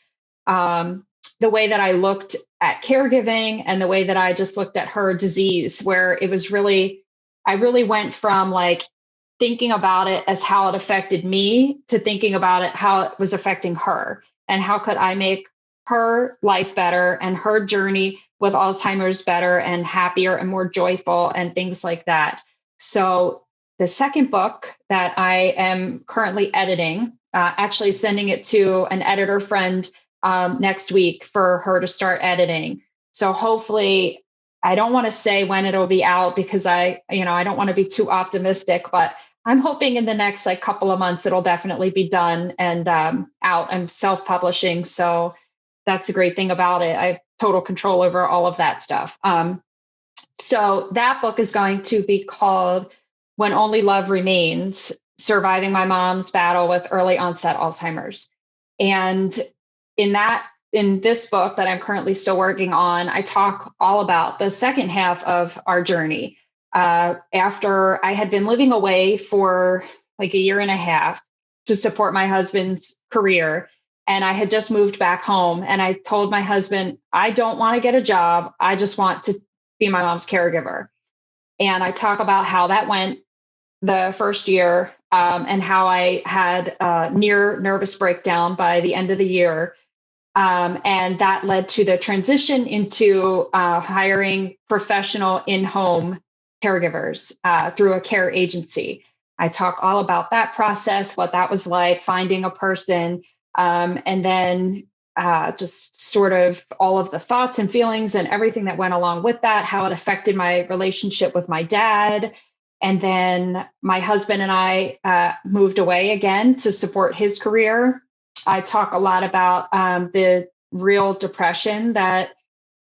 um, the way that I looked at caregiving and the way that I just looked at her disease, where it was really, I really went from like thinking about it as how it affected me to thinking about it how it was affecting her and how could I make her life better and her journey with Alzheimer's better and happier and more joyful and things like that. So, the second book that I am currently editing, uh, actually sending it to an editor friend um, next week for her to start editing. So, hopefully, I don't want to say when it'll be out because I, you know, I don't want to be too optimistic, but I'm hoping in the next like couple of months it'll definitely be done and um, out. I'm self-publishing, so that's a great thing about it. I have total control over all of that stuff. Um, so that book is going to be called "When Only Love Remains: Surviving My Mom's Battle with Early Onset Alzheimer's." And in that in this book that I'm currently still working on, I talk all about the second half of our journey uh, after I had been living away for like a year and a half to support my husband's career. And I had just moved back home. And I told my husband, I don't want to get a job. I just want to be my mom's caregiver. And I talk about how that went the first year um, and how I had a near nervous breakdown by the end of the year. Um, and that led to the transition into uh, hiring professional in home caregivers uh, through a care agency. I talk all about that process, what that was like, finding a person, um, and then uh, just sort of all of the thoughts and feelings and everything that went along with that, how it affected my relationship with my dad. And then my husband and I uh, moved away again to support his career. I talk a lot about um, the real depression that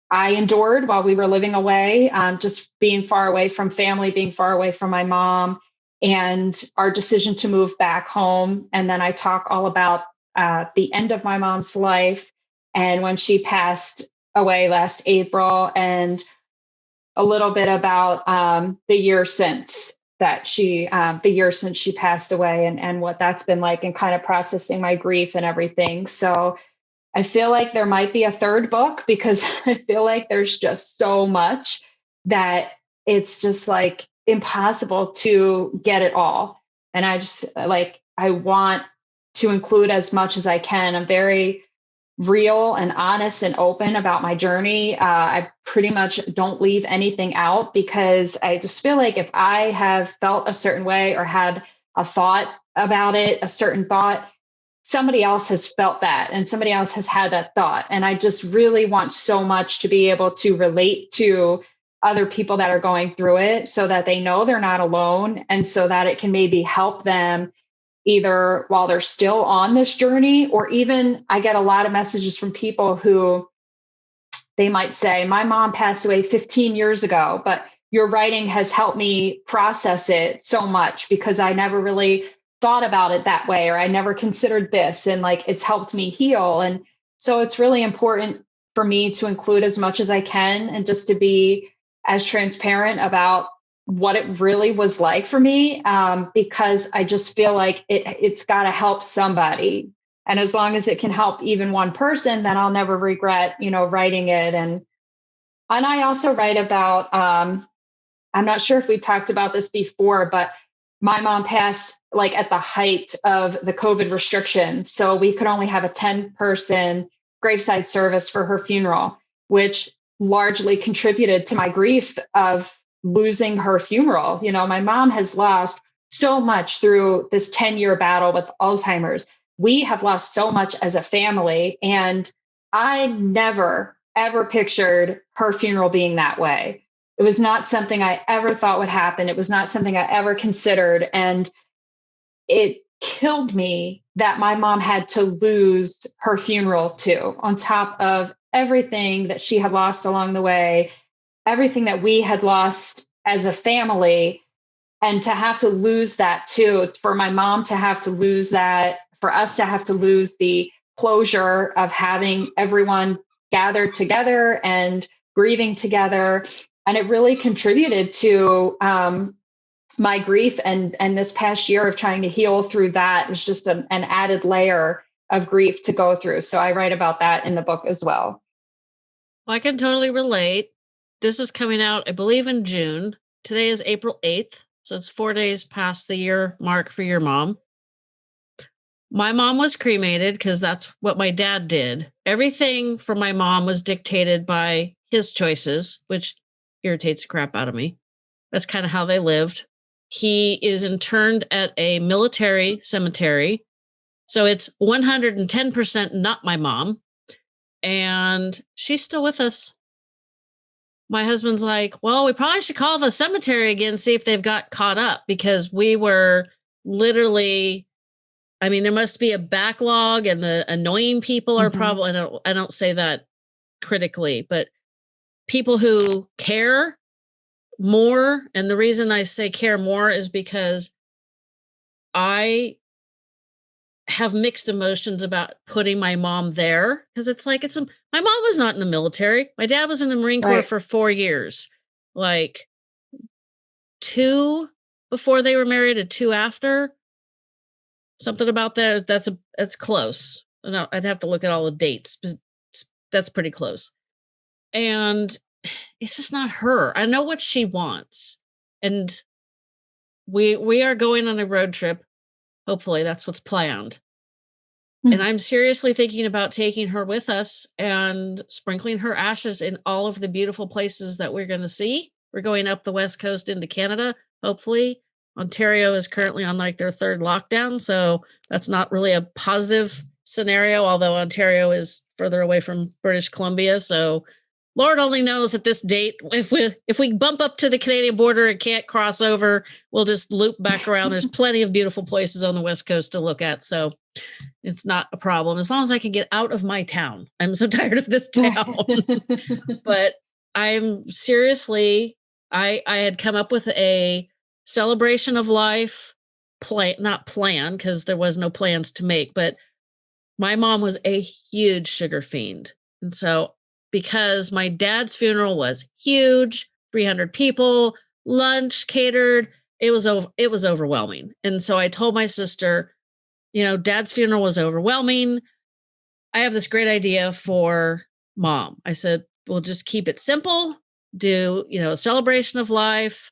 I endured while we were living away, um, just being far away from family, being far away from my mom, and our decision to move back home. And then I talk all about uh, the end of my mom's life and when she passed away last April, and a little bit about um, the year since that she, um, the year since she passed away, and and what that's been like, and kind of processing my grief and everything. So I feel like there might be a third book because I feel like there's just so much that it's just like impossible to get it all. And I just like, I want to include as much as I can. I'm very real and honest and open about my journey. Uh, I pretty much don't leave anything out because I just feel like if I have felt a certain way or had a thought about it, a certain thought, somebody else has felt that and somebody else has had that thought. And I just really want so much to be able to relate to other people that are going through it so that they know they're not alone and so that it can maybe help them either while they're still on this journey or even I get a lot of messages from people who they might say, My mom passed away 15 years ago, but your writing has helped me process it so much because I never really thought about it that way or I never considered this and like it's helped me heal. And so it's really important for me to include as much as I can and just to be as transparent about what it really was like for me um, because I just feel like it it's got to help somebody and as long as it can help even one person then I'll never regret you know writing it and and I also write about um, I'm not sure if we talked about this before but my mom passed like at the height of the COVID restrictions. So we could only have a 10 person graveside service for her funeral, which largely contributed to my grief of losing her funeral. You know, my mom has lost so much through this 10 year battle with Alzheimer's. We have lost so much as a family. And I never, ever pictured her funeral being that way. It was not something I ever thought would happen. It was not something I ever considered. And it killed me that my mom had to lose her funeral too, on top of everything that she had lost along the way, everything that we had lost as a family. And to have to lose that too, for my mom to have to lose that, for us to have to lose the closure of having everyone gathered together and grieving together. And it really contributed to um, my grief and and this past year of trying to heal through that is just an, an added layer of grief to go through. So I write about that in the book as well. Well, I can totally relate. This is coming out, I believe, in June. Today is April 8th. So it's four days past the year mark for your mom. My mom was cremated because that's what my dad did. Everything for my mom was dictated by his choices, which irritates the crap out of me. That's kind of how they lived. He is interned at a military cemetery. So it's 110% not my mom. And she's still with us. My husband's like, well, we probably should call the cemetery again, see if they've got caught up because we were literally I mean, there must be a backlog, and the annoying people are mm-hmm. probably. I don't. I don't say that critically, but people who care more and the reason i say care more is because i have mixed emotions about putting my mom there because it's like it's a, my mom was not in the military my dad was in the marine corps right. for four years like two before they were married and two after something about that that's a that's close no i'd have to look at all the dates but that's pretty close and it's just not her. I know what she wants. And we we are going on a road trip. Hopefully that's what's planned. Mm-hmm. And I'm seriously thinking about taking her with us and sprinkling her ashes in all of the beautiful places that we're going to see. We're going up the west coast into Canada, hopefully. Ontario is currently on like their third lockdown, so that's not really a positive scenario although Ontario is further away from British Columbia, so Lord only knows at this date if we if we bump up to the Canadian border and can't cross over, we'll just loop back around. There's plenty of beautiful places on the west coast to look at, so it's not a problem as long as I can get out of my town. I'm so tired of this town. but I'm seriously I I had come up with a celebration of life plan not plan because there was no plans to make, but my mom was a huge sugar fiend. And so because my dad's funeral was huge 300 people lunch catered. It was over it was overwhelming. And so i told my sister you know dad's funeral was overwhelming. I have this great idea for mom. I said we'll just keep it simple do you know a celebration of life.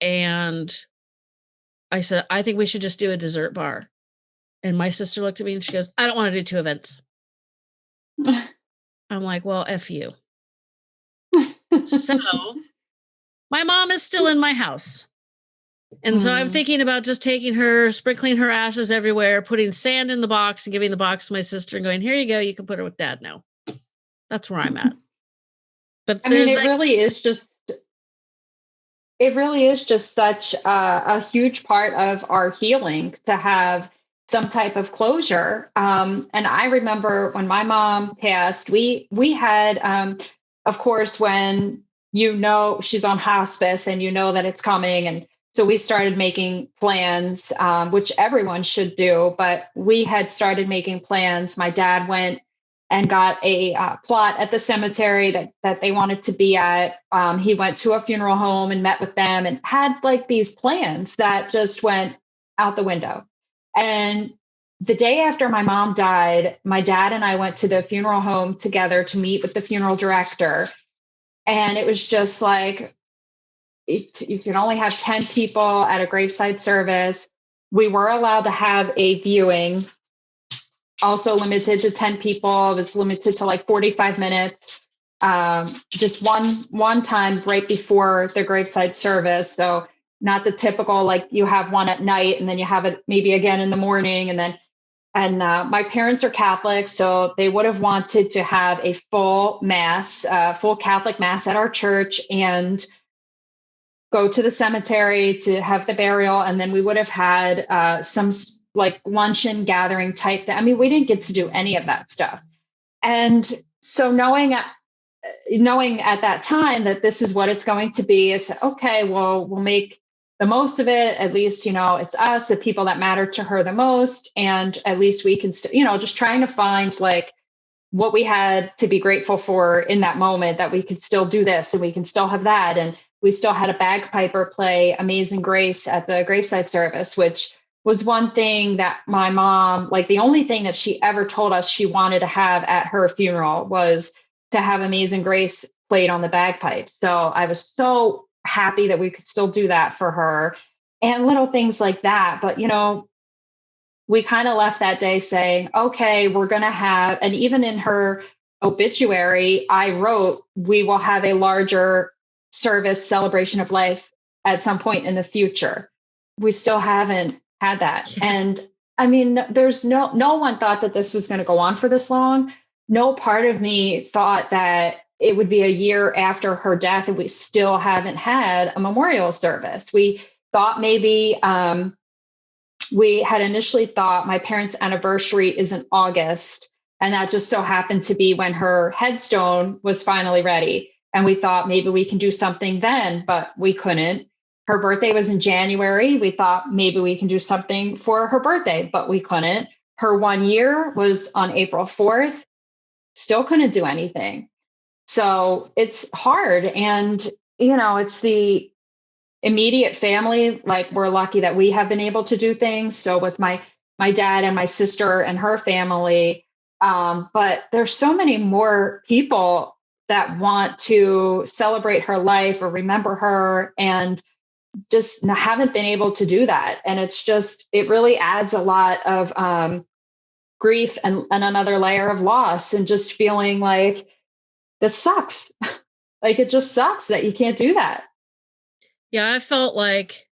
And i said i think we should just do a dessert bar. And my sister looked at me and she goes i don't want to do two events I'm like, well, F you. so my mom is still in my house. And mm. so I'm mm. thinking about just taking her, sprinkling her ashes everywhere, putting sand in the box and giving the box to my sister and going, here you go, you can put her with dad now. That's where I'm at. But I mean, it like- really is just, it really is just such a, a huge part of our healing to have some type of closure. Um, and I remember when my mom passed, we we had, um, of course, when you know she's on hospice and you know that it's coming, and so we started making plans, um, which everyone should do. But we had started making plans. My dad went and got a uh, plot at the cemetery that that they wanted to be at. Um, he went to a funeral home and met with them and had like these plans that just went out the window. And the day after my mom died, my dad and I went to the funeral home together to meet with the funeral director. And it was just like, it, you can only have 10 people at a graveside service. We were allowed to have a viewing, also limited to 10 people. It was limited to like 45 minutes. Um, just one one time right before the graveside service. So not the typical like you have one at night and then you have it maybe again in the morning and then and uh, my parents are catholic so they would have wanted to have a full mass uh, full catholic mass at our church and go to the cemetery to have the burial, and then we would have had uh, some like luncheon gathering type. Thing. I mean, we didn't get to do any of that stuff, and so knowing at knowing at that time that this is what it's going to be is okay. Well, we'll make the most of it. At least you know it's us, the people that matter to her the most, and at least we can, st- you know, just trying to find like what we had to be grateful for in that moment that we could still do this and we can still have that and we still had a bagpiper play amazing grace at the graveside service which was one thing that my mom like the only thing that she ever told us she wanted to have at her funeral was to have amazing grace played on the bagpipes so i was so happy that we could still do that for her and little things like that but you know we kind of left that day saying, okay, we're going to have, and even in her obituary, I wrote, we will have a larger service celebration of life at some point in the future. We still haven't had that. Yeah. And I mean, there's no, no one thought that this was going to go on for this long. No part of me thought that it would be a year after her death and we still haven't had a memorial service. We thought maybe, um, we had initially thought my parents' anniversary is in August. And that just so happened to be when her headstone was finally ready. And we thought maybe we can do something then, but we couldn't. Her birthday was in January. We thought maybe we can do something for her birthday, but we couldn't. Her one year was on April 4th. Still couldn't do anything. So it's hard. And, you know, it's the immediate family, like we're lucky that we have been able to do things. So with my my dad and my sister and her family, um, but there's so many more people that want to celebrate her life or remember her and just haven't been able to do that. And it's just it really adds a lot of um, grief and, and another layer of loss and just feeling like this sucks. like it just sucks that you can't do that. Yeah, I felt like,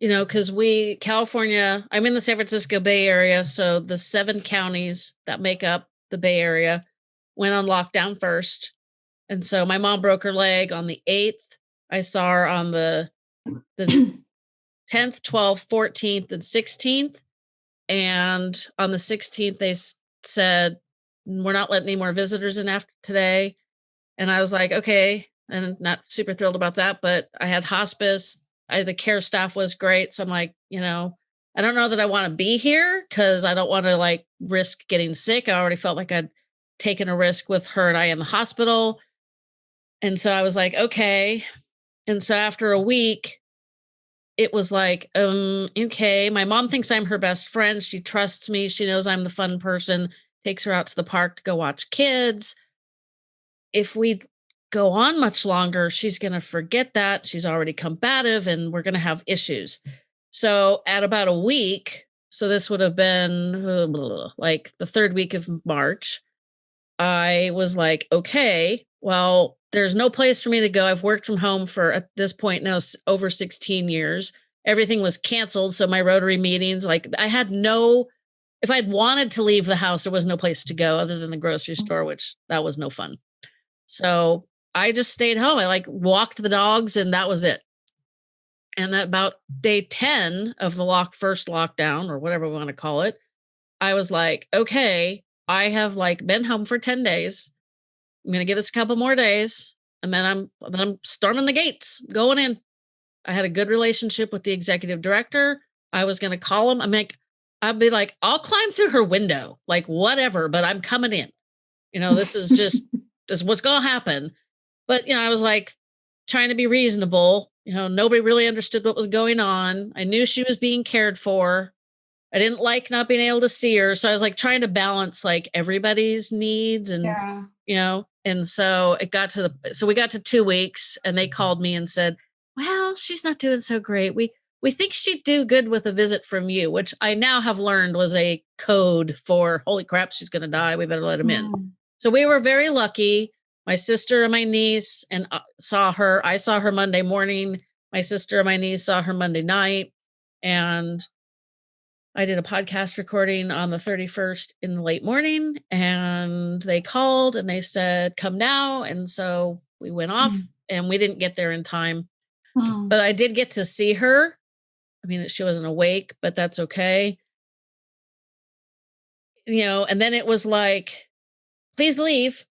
you know, because we, California, I'm in the San Francisco Bay Area. So the seven counties that make up the Bay Area went on lockdown first. And so my mom broke her leg on the 8th. I saw her on the the 10th, 12th, 14th, and 16th. And on the 16th, they said, We're not letting any more visitors in after today. And I was like, Okay, and not super thrilled about that. But I had hospice. I, the care staff was great. So I'm like, you know, I don't know that I want to be here because I don't want to like risk getting sick. I already felt like I'd taken a risk with her and I in the hospital. And so I was like, okay. And so after a week, it was like, um, okay, my mom thinks I'm her best friend. She trusts me. She knows I'm the fun person, takes her out to the park to go watch kids. If we go on much longer, she's going to forget that. She's already combative and we're going to have issues. So, at about a week, so this would have been uh, like the third week of March, I was like, okay, well, there's no place for me to go. I've worked from home for at this point now over 16 years. Everything was canceled. So, my Rotary meetings, like, I had no, if I'd wanted to leave the house, there was no place to go other than the grocery store, which that was no fun. So I just stayed home. I like walked the dogs and that was it. And that about day 10 of the lock first lockdown or whatever we want to call it, I was like, okay, I have like been home for 10 days. I'm gonna give this a couple more days and then I'm then I'm storming the gates, going in. I had a good relationship with the executive director. I was gonna call him. I'm like, I'd be like, I'll climb through her window, like whatever, but I'm coming in. You know, this is just is what's gonna happen. But, you know, I was like trying to be reasonable. You know, nobody really understood what was going on. I knew she was being cared for. I didn't like not being able to see her. So I was like trying to balance like everybody's needs and, yeah. you know, and so it got to the, so we got to two weeks and they called me and said, well, she's not doing so great. We, we think she'd do good with a visit from you, which I now have learned was a code for holy crap, she's going to die. We better let him in. Hmm. Mm. So we were very lucky my sister and my niece and uh, saw her. I saw her Monday morning. My sister and my niece saw her Monday night. And I did a podcast recording on the 31st in the late morning. And they called and they said, come now. And so we went off mm-hmm. and we didn't get there in time. Hmm. but I did get to see her. I mean, she wasn't awake, but that's okay. You know, and then it was like, please leave.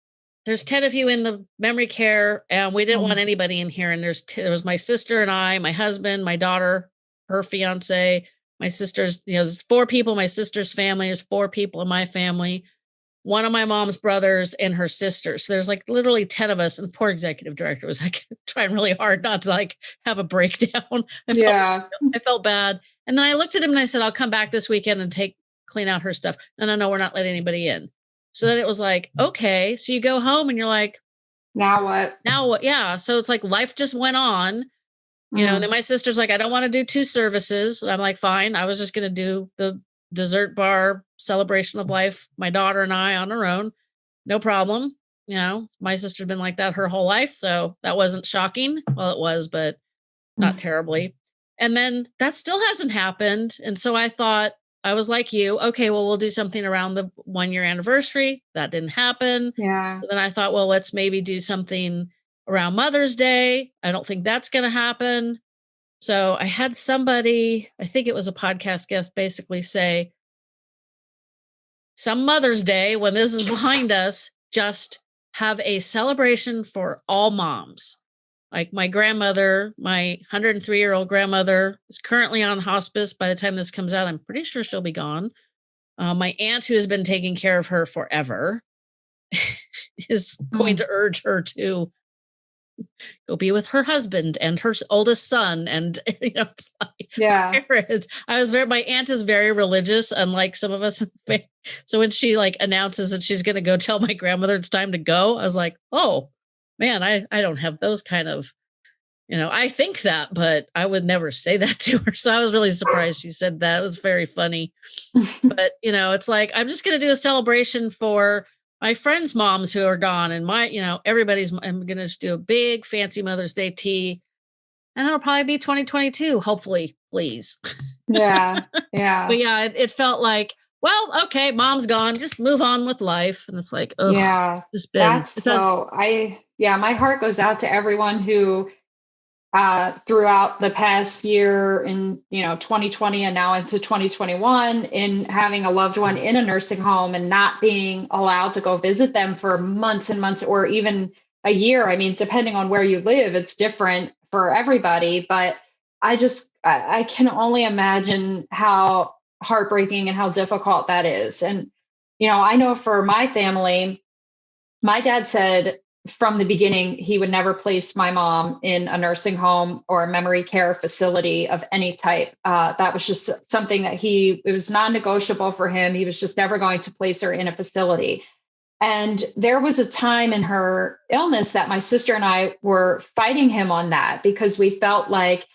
There's 10 of you in the memory care, and we didn't Mm. want anybody in here. And there's t- there was my sister and I, my husband, my daughter, her fiance, my sister's, you know, there's four people, my sister's family, there's four people in my family, one of my mom's brothers and her sister. So there's like literally 10 of us. And the poor executive director was like trying really hard not to like have a breakdown. I felt Yeah. I felt bad. And then I looked at him and I said, I'll come back this weekend and take clean out her stuff. No, no, no, we're not letting anybody in. So then it was like, okay. So you go home and you're like, Now what? now what? Yeah. So it's like life just went on. You know, and Mm. then my sister's like, I don't want to do two services. And I'm like, fine. I was just gonna do the dessert bar celebration of life, my daughter and I on our own. No problem. You know, my sister's been like that her whole life. So that wasn't shocking. Well, it was, but not terribly. And then that still hasn't happened. And so I thought, I was like you, okay, well, we'll do something around the one year anniversary. That didn't happen. yeah. But then I thought, well, let's maybe do something around Mother's Day. I don't think that's going to happen. So I had somebody, I think it was a podcast guest, basically say, some Mother's Day, when this is behind us, just have a celebration for all moms. Like my grandmother, my 103 year old grandmother is currently on hospice. By the time this comes out, I'm pretty sure she'll be gone. Uh, my aunt, who has been taking care of her forever, is going Mm. to urge her to go be with her husband and her oldest son. And, you know, it's like, Yeah. I was very, my aunt is very religious, unlike some of us. in the fa- So when she like announces that she's going to go tell my grandmother it's time to go, I was like, oh man, I, I don't have those kind of, you know, I think that, but I would never say that to her. So I was really surprised she said that. It was very funny. but, you know, it's like, I'm just going to do a celebration for my friends' moms who are gone and my, you know, everybody's, I'm going to just do a big fancy Mother's Day tea. And it'll probably be 2022, hopefully, please. Yeah. Yeah. But yeah, it, it felt like, well, okay, mom's gone, just move on with life. And it's like, oh, yeah. just been That's so I yeah, my heart goes out to everyone who uh throughout the past year in you know 2020 and now into 2021 in having a loved one in a nursing home and not being allowed to go visit them for months and months or even a year. I mean, depending on where you live, it's different for everybody, but I just I, I can only imagine how heartbreaking and how difficult that is. And you know, I know for my family, my dad said from the beginning he would never place my mom in a nursing home or a memory care facility of any type. Uh, that was just something that he it was non-negotiable for him. He was just never going to place her in a facility. And there was a time in her illness that my sister and I were fighting him on that because we felt like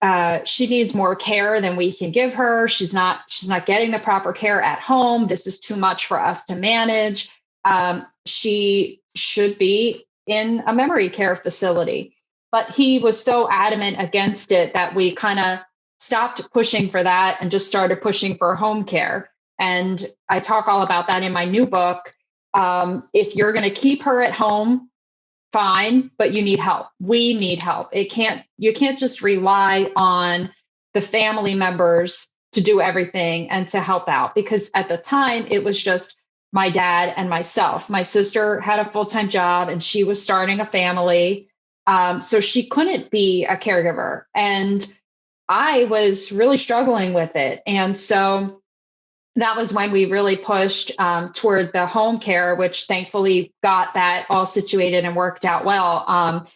uh, she needs more care than we can give her. She's not she's not getting the proper care at home. This is too much for us to manage. Um, she should be in a memory care facility. But he was so adamant against it that we kind of stopped pushing for that and just started pushing for home care. And I talk all about that in my new book. Um, if you're going to keep her at home, fine, but you need help. We need help. It can't, you can't just rely on the family members to do everything and to help out because at the time it was just my dad and myself. My sister had a full time job and she was starting a family. Um, so she couldn't be a caregiver. And I was really struggling with it. And so that was when we really pushed um, toward the home care, which thankfully got that all situated and worked out well. Um,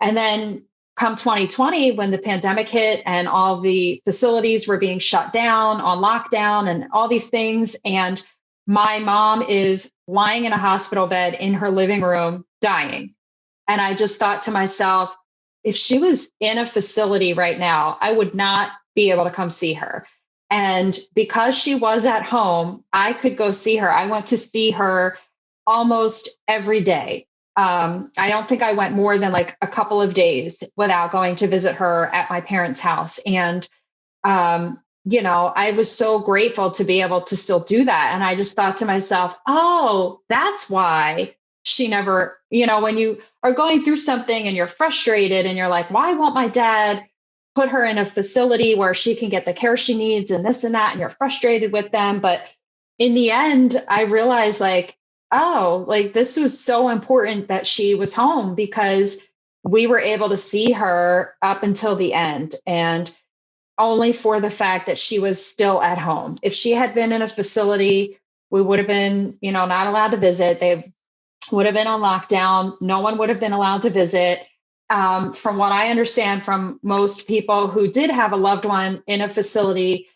and then come 2020, when the pandemic hit and all the facilities were being shut down on lockdown and all these things, and my mom is lying in a hospital bed in her living room dying. And I just thought to myself, if she was in a facility right now, I would not be able to come see her. And because she was at home, I could go see her. I went to see her almost every day. Um, I don't think I went more than like a couple of days without going to visit her at my parents' house. And, um, you know, I was so grateful to be able to still do that. And I just thought to myself, oh, that's why she never, you know, when you are going through something and you're frustrated and you're like, why won't my dad put her in a facility where she can get the care she needs and this and that? And you're frustrated with them. But in the end, I realized like, oh, like this was so important that she was home because we were able to see her up until the end. And only for the fact that she was still at home. If she had been in a facility, we would have been, you know, not allowed to visit. They would have been on lockdown. No one would have been allowed to visit. Um, from what I understand from most people who did have a loved one in a facility,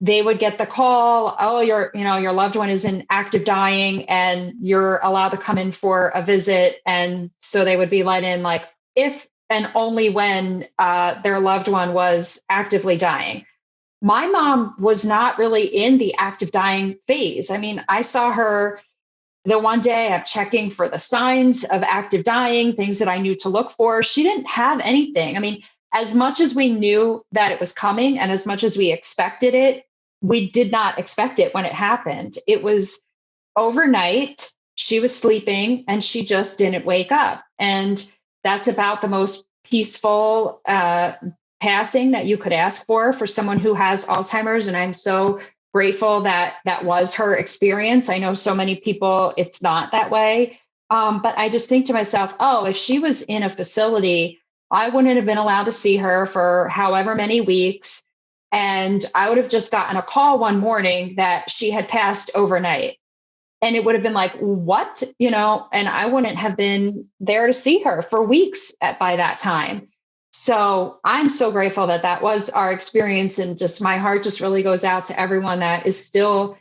they would get the call, oh, your, you know, your loved one is in active dying and you're allowed to come in for a visit. And so they would be let in like if and only when uh, their loved one was actively dying. My mom was not really in the active dying phase. I mean, I saw her the one day I'm checking for the signs of active dying, things that I knew to look for. She didn't have anything. I mean, as much as we knew that it was coming and as much as we expected it, we did not expect it when it happened. It was overnight. She was sleeping and she just didn't wake up. And that's about the most peaceful uh, passing that you could ask for for someone who has Alzheimer's. And I'm so grateful that that was her experience. I know so many people, it's not that way. Um, but I just think to myself, oh, if she was in a facility, I wouldn't have been allowed to see her for however many weeks. And I would have just gotten a call one morning that she had passed overnight and it would have been like what? You know and i wouldn't have been there to see her for weeks at by that time. So i'm so grateful that that was our experience and just my heart just really goes out to everyone that is still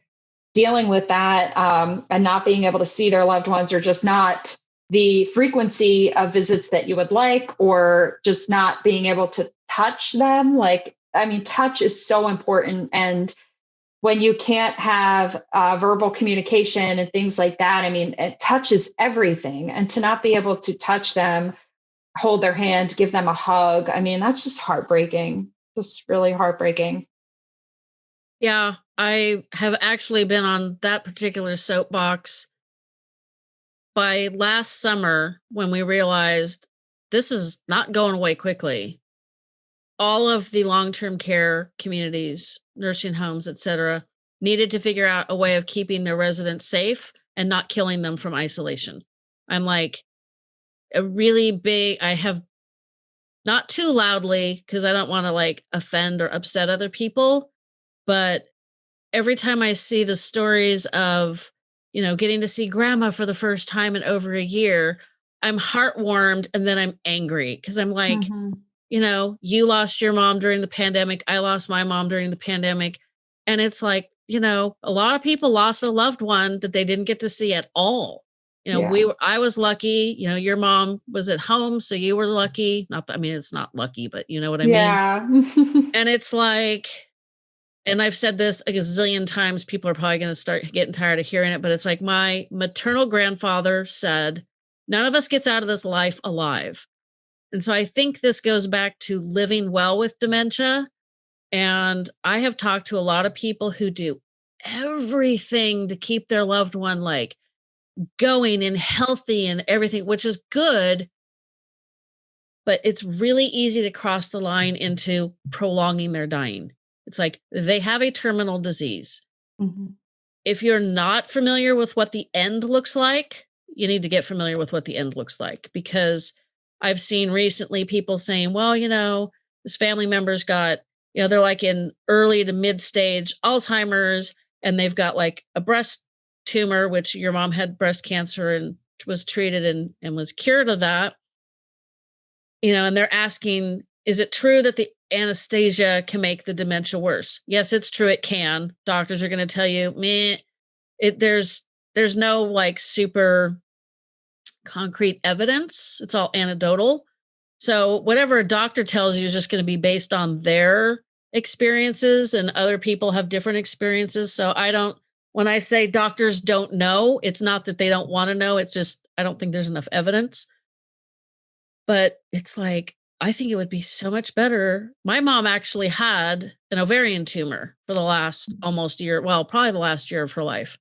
dealing with that um, and not being able to see their loved ones or just not the frequency of visits that you would like or just not being able to touch them. Like i mean touch is so important and when you can't have uh, verbal communication and things like that, I mean, it touches everything. And to not be able to touch them, hold their hand, give them a hug, I mean, that's just heartbreaking, just really heartbreaking. Yeah, I have actually been on that particular soapbox by last summer when we realized this is not going away quickly. All of the long term care communities nursing homes, etc., needed to figure out a way of keeping their residents safe and not killing them from isolation. I'm like a really big I have not too loudly because I don't want to like offend or upset other people, but every time I see the stories of, you know, getting to see grandma for the first time in over a year, I'm heartwarmed and then I'm angry because I'm like, mm-hmm you know, you lost your mom during the pandemic. I lost my mom during the pandemic. And it's like, you know, a lot of people lost a loved one that they didn't get to see at all. You know, yeah. we were, I was lucky, you know, your mom was at home, so you were lucky. Not that, I mean, it's not lucky, but you know what I yeah. mean? and it's like, and I've said this a gazillion times, people are probably going to start getting tired of hearing it, but it's like my maternal grandfather said, none of us gets out of this life alive. And so I think this goes back to living well with dementia. And I have talked to a lot of people who do everything to keep their loved one like going and healthy and everything, which is good. But it's really easy to cross the line into prolonging their dying. It's like they have a terminal disease. Mm-hmm. If you're not familiar with what the end looks like, you need to get familiar with what the end looks like because I've seen recently people saying, well, you know, this family member's got, you know, they're like in early to mid stage Alzheimer's and they've got like a breast tumor, which your mom had breast cancer and was treated and, and was cured of that. You know, and they're asking, is it true that the anesthesia can make the dementia worse? Yes, it's true. It can. Doctors are going to tell you, me, it there's there's no like super concrete evidence. It's all anecdotal. So whatever a doctor tells you is just going to be based on their experiences and other people have different experiences. So I don't when I say doctors don't know, it's not that they don't want to know, it's just I don't think there's enough evidence. But it's like I think it would be so much better. My mom actually had an ovarian tumor for the last mm. almost year, well, probably the last year of her life.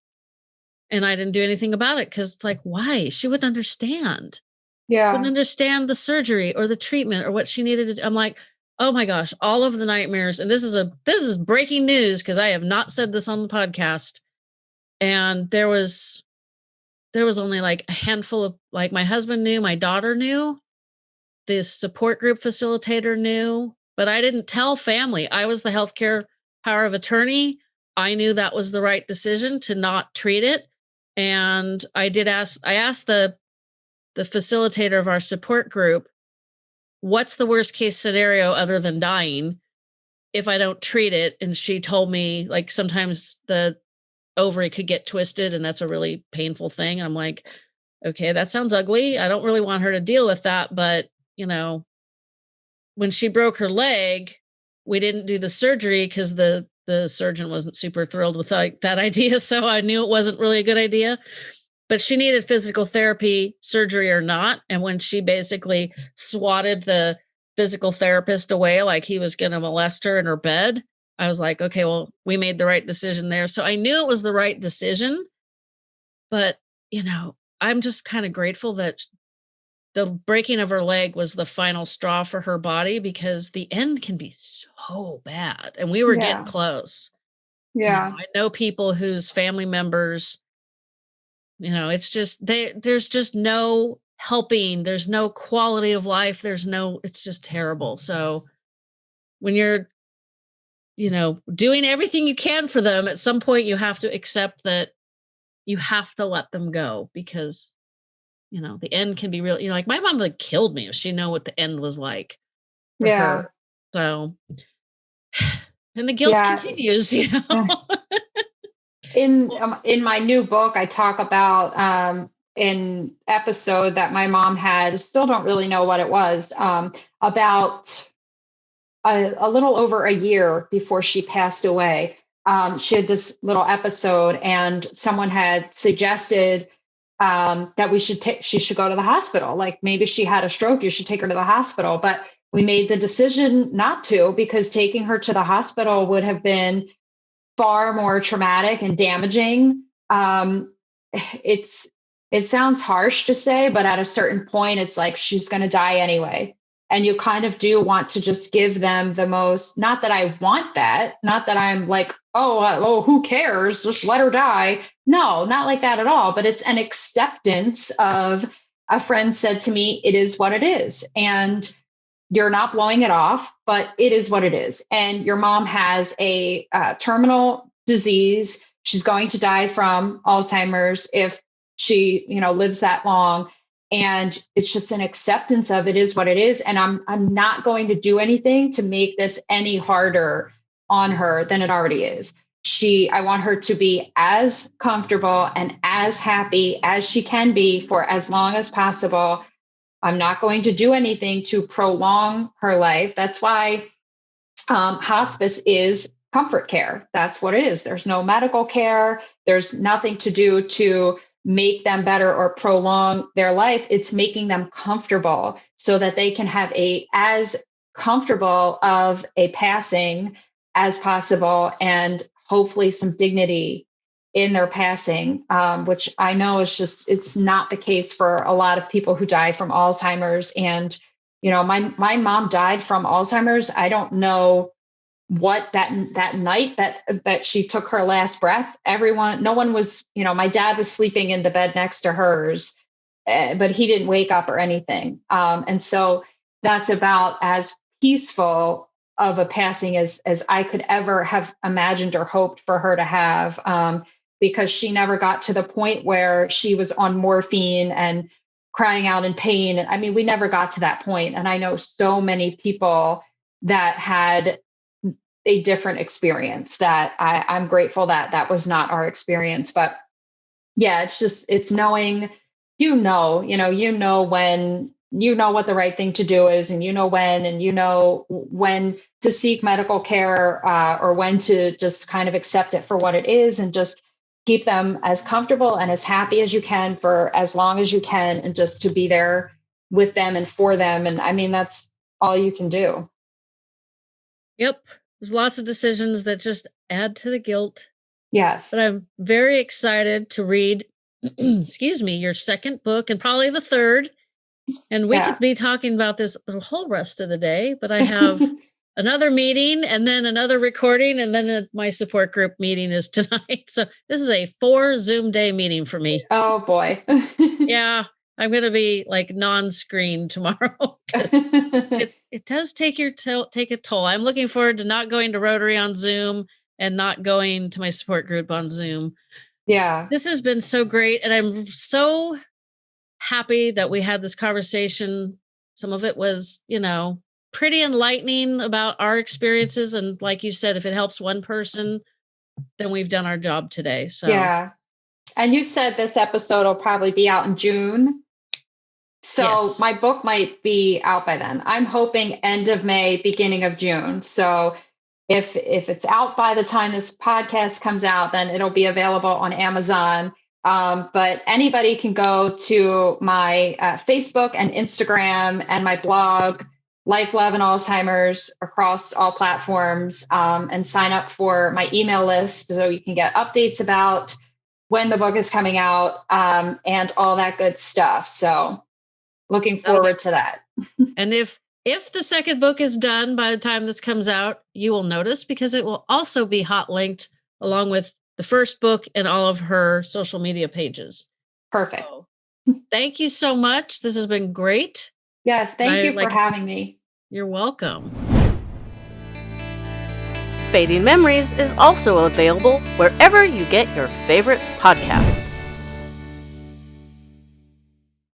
And I didn't do anything about it because it's like, why? She wouldn't understand. Yeah. Wouldn't understand the surgery or the treatment or what she needed to do. I'm like, oh my gosh, all of the nightmares. And this is a this is breaking news because I have not said this on the podcast. And there was there was only like a handful of like my husband knew, my daughter knew, the support group facilitator knew, but I didn't tell family. I was the healthcare power of attorney. I knew that was the right decision to not treat it. And I did ask, I asked the the facilitator of our support group, what's the worst case scenario other than dying if I don't treat it? And she told me like sometimes the ovary could get twisted and that's a really painful thing. And I'm like, okay, that sounds ugly. I don't really want her to deal with that, but you know, when she broke her leg, we didn't do the surgery because the the surgeon wasn't super thrilled with like that idea. So I knew it wasn't really a good idea. But she needed physical therapy, surgery or not. And when she basically swatted the physical therapist away like he was going to molest her in her bed, I was like, okay, well, we made the right decision there. So I knew it was the right decision. But, you know, I'm just kind of grateful that the breaking of her leg was the final straw for her body because the end can be so bad and we were yeah. getting close. Yeah you know, i know people whose family members you know it's just they there's just no helping there's no quality of life there's no it's just terrible. So when you're you know doing everything you can for them at some point you have to accept that you have to let them go because you know the end can be real you know like my mom like killed me if she know what the end was like yeah her. so and the guilt yeah. continues you know in um, in my new book i talk about um an episode that my mom had still don't really know what it was um about a, a little over a year before she passed away um, she had this little episode and someone had suggested um, that we should take she should go to the hospital. Like maybe she had a stroke you should take her to the hospital. But we made the decision not to because taking her to the hospital would have been far more traumatic and damaging. Um, it's it sounds harsh to say but at a certain point it's like she's going to die anyway and you kind of do want to just give them the most not that i want that not that i'm like oh uh, oh who cares? Just let her die. No not like that at all. But it's an acceptance of a friend said to me it is what it is. And you're not blowing it off but it is what it is. And your mom has a uh, terminal disease. She's going to die from alzheimer's if she you know lives that long and it's just an acceptance of it is what it is. And i'm i'm not going to do anything to make this any harder on her than it already is. She i want her to be as comfortable and as happy as she can be for as long as possible. I'm not going to do anything to prolong her life. That's why um, hospice is comfort care. That's what it is. There's no medical care. There's nothing to do to make them better or prolong their life it's making them comfortable so that they can have a as comfortable of a passing as possible and hopefully some dignity in their passing um, which i know is just it's not the case for a lot of people who die from alzheimer's. And you know my my mom died from alzheimer's. I don't know what that that night that that she took her last breath everyone no one was you know my dad was sleeping in the bed next to hers uh, but he didn't wake up or anything. Um, and so that's about as peaceful of a passing as as i could ever have imagined or hoped for her to have um, because she never got to the point where she was on morphine and crying out in pain. I mean we never got to that point and i know so many people that had a different experience that I, I'm grateful that that was not our experience. But yeah, it's just, it's knowing, you know, you know, you know when you know what the right thing to do is and you know when and you know when to seek medical care uh, or when to just kind of accept it for what it is and just keep them as comfortable and as happy as you can for as long as you can and just to be there with them and for them. And i mean that's all you can do. Yep there's lots of decisions that just add to the guilt. Yes. But I'm very excited to read, excuse me, your second book and probably the third. And we Yeah. could be talking about this the whole rest of the day, but I have another meeting and then another recording and then a, my support group meeting is tonight. So this is a four Zoom day meeting for me. oh boy. Yeah, I'm going to be like non-screen tomorrow 'cause it, it does take your to- take a toll. I'm looking forward to not going to Rotary on Zoom and not going to my support group on Zoom. yeah. This has been so great and I'm so happy that we had this conversation. Some of it was, you know, pretty enlightening about our experiences and like you said if it helps one person then we've done our job today. So Yeah. And you said this episode will probably be out in June. So Yes. my book might be out by then. I'm hoping end of May, beginning of June. So if if it's out by the time this podcast comes out, then it'll be available on Amazon. Um, but anybody can go to my uh, Facebook and Instagram and my blog, Life, Love, and Alzheimer's across all platforms, um, and sign up for my email list so you can get updates about when the book is coming out um, and all that good stuff. So, looking That'll forward to that. And if if the second book is done by the time this comes out, you will notice because it will also be hot linked along with the first book and all of her social media pages. Perfect. So, thank you so much. This has been great. Yes, thank I you like- for having me. You're welcome. Fading Memories is also available wherever you get your favorite podcasts.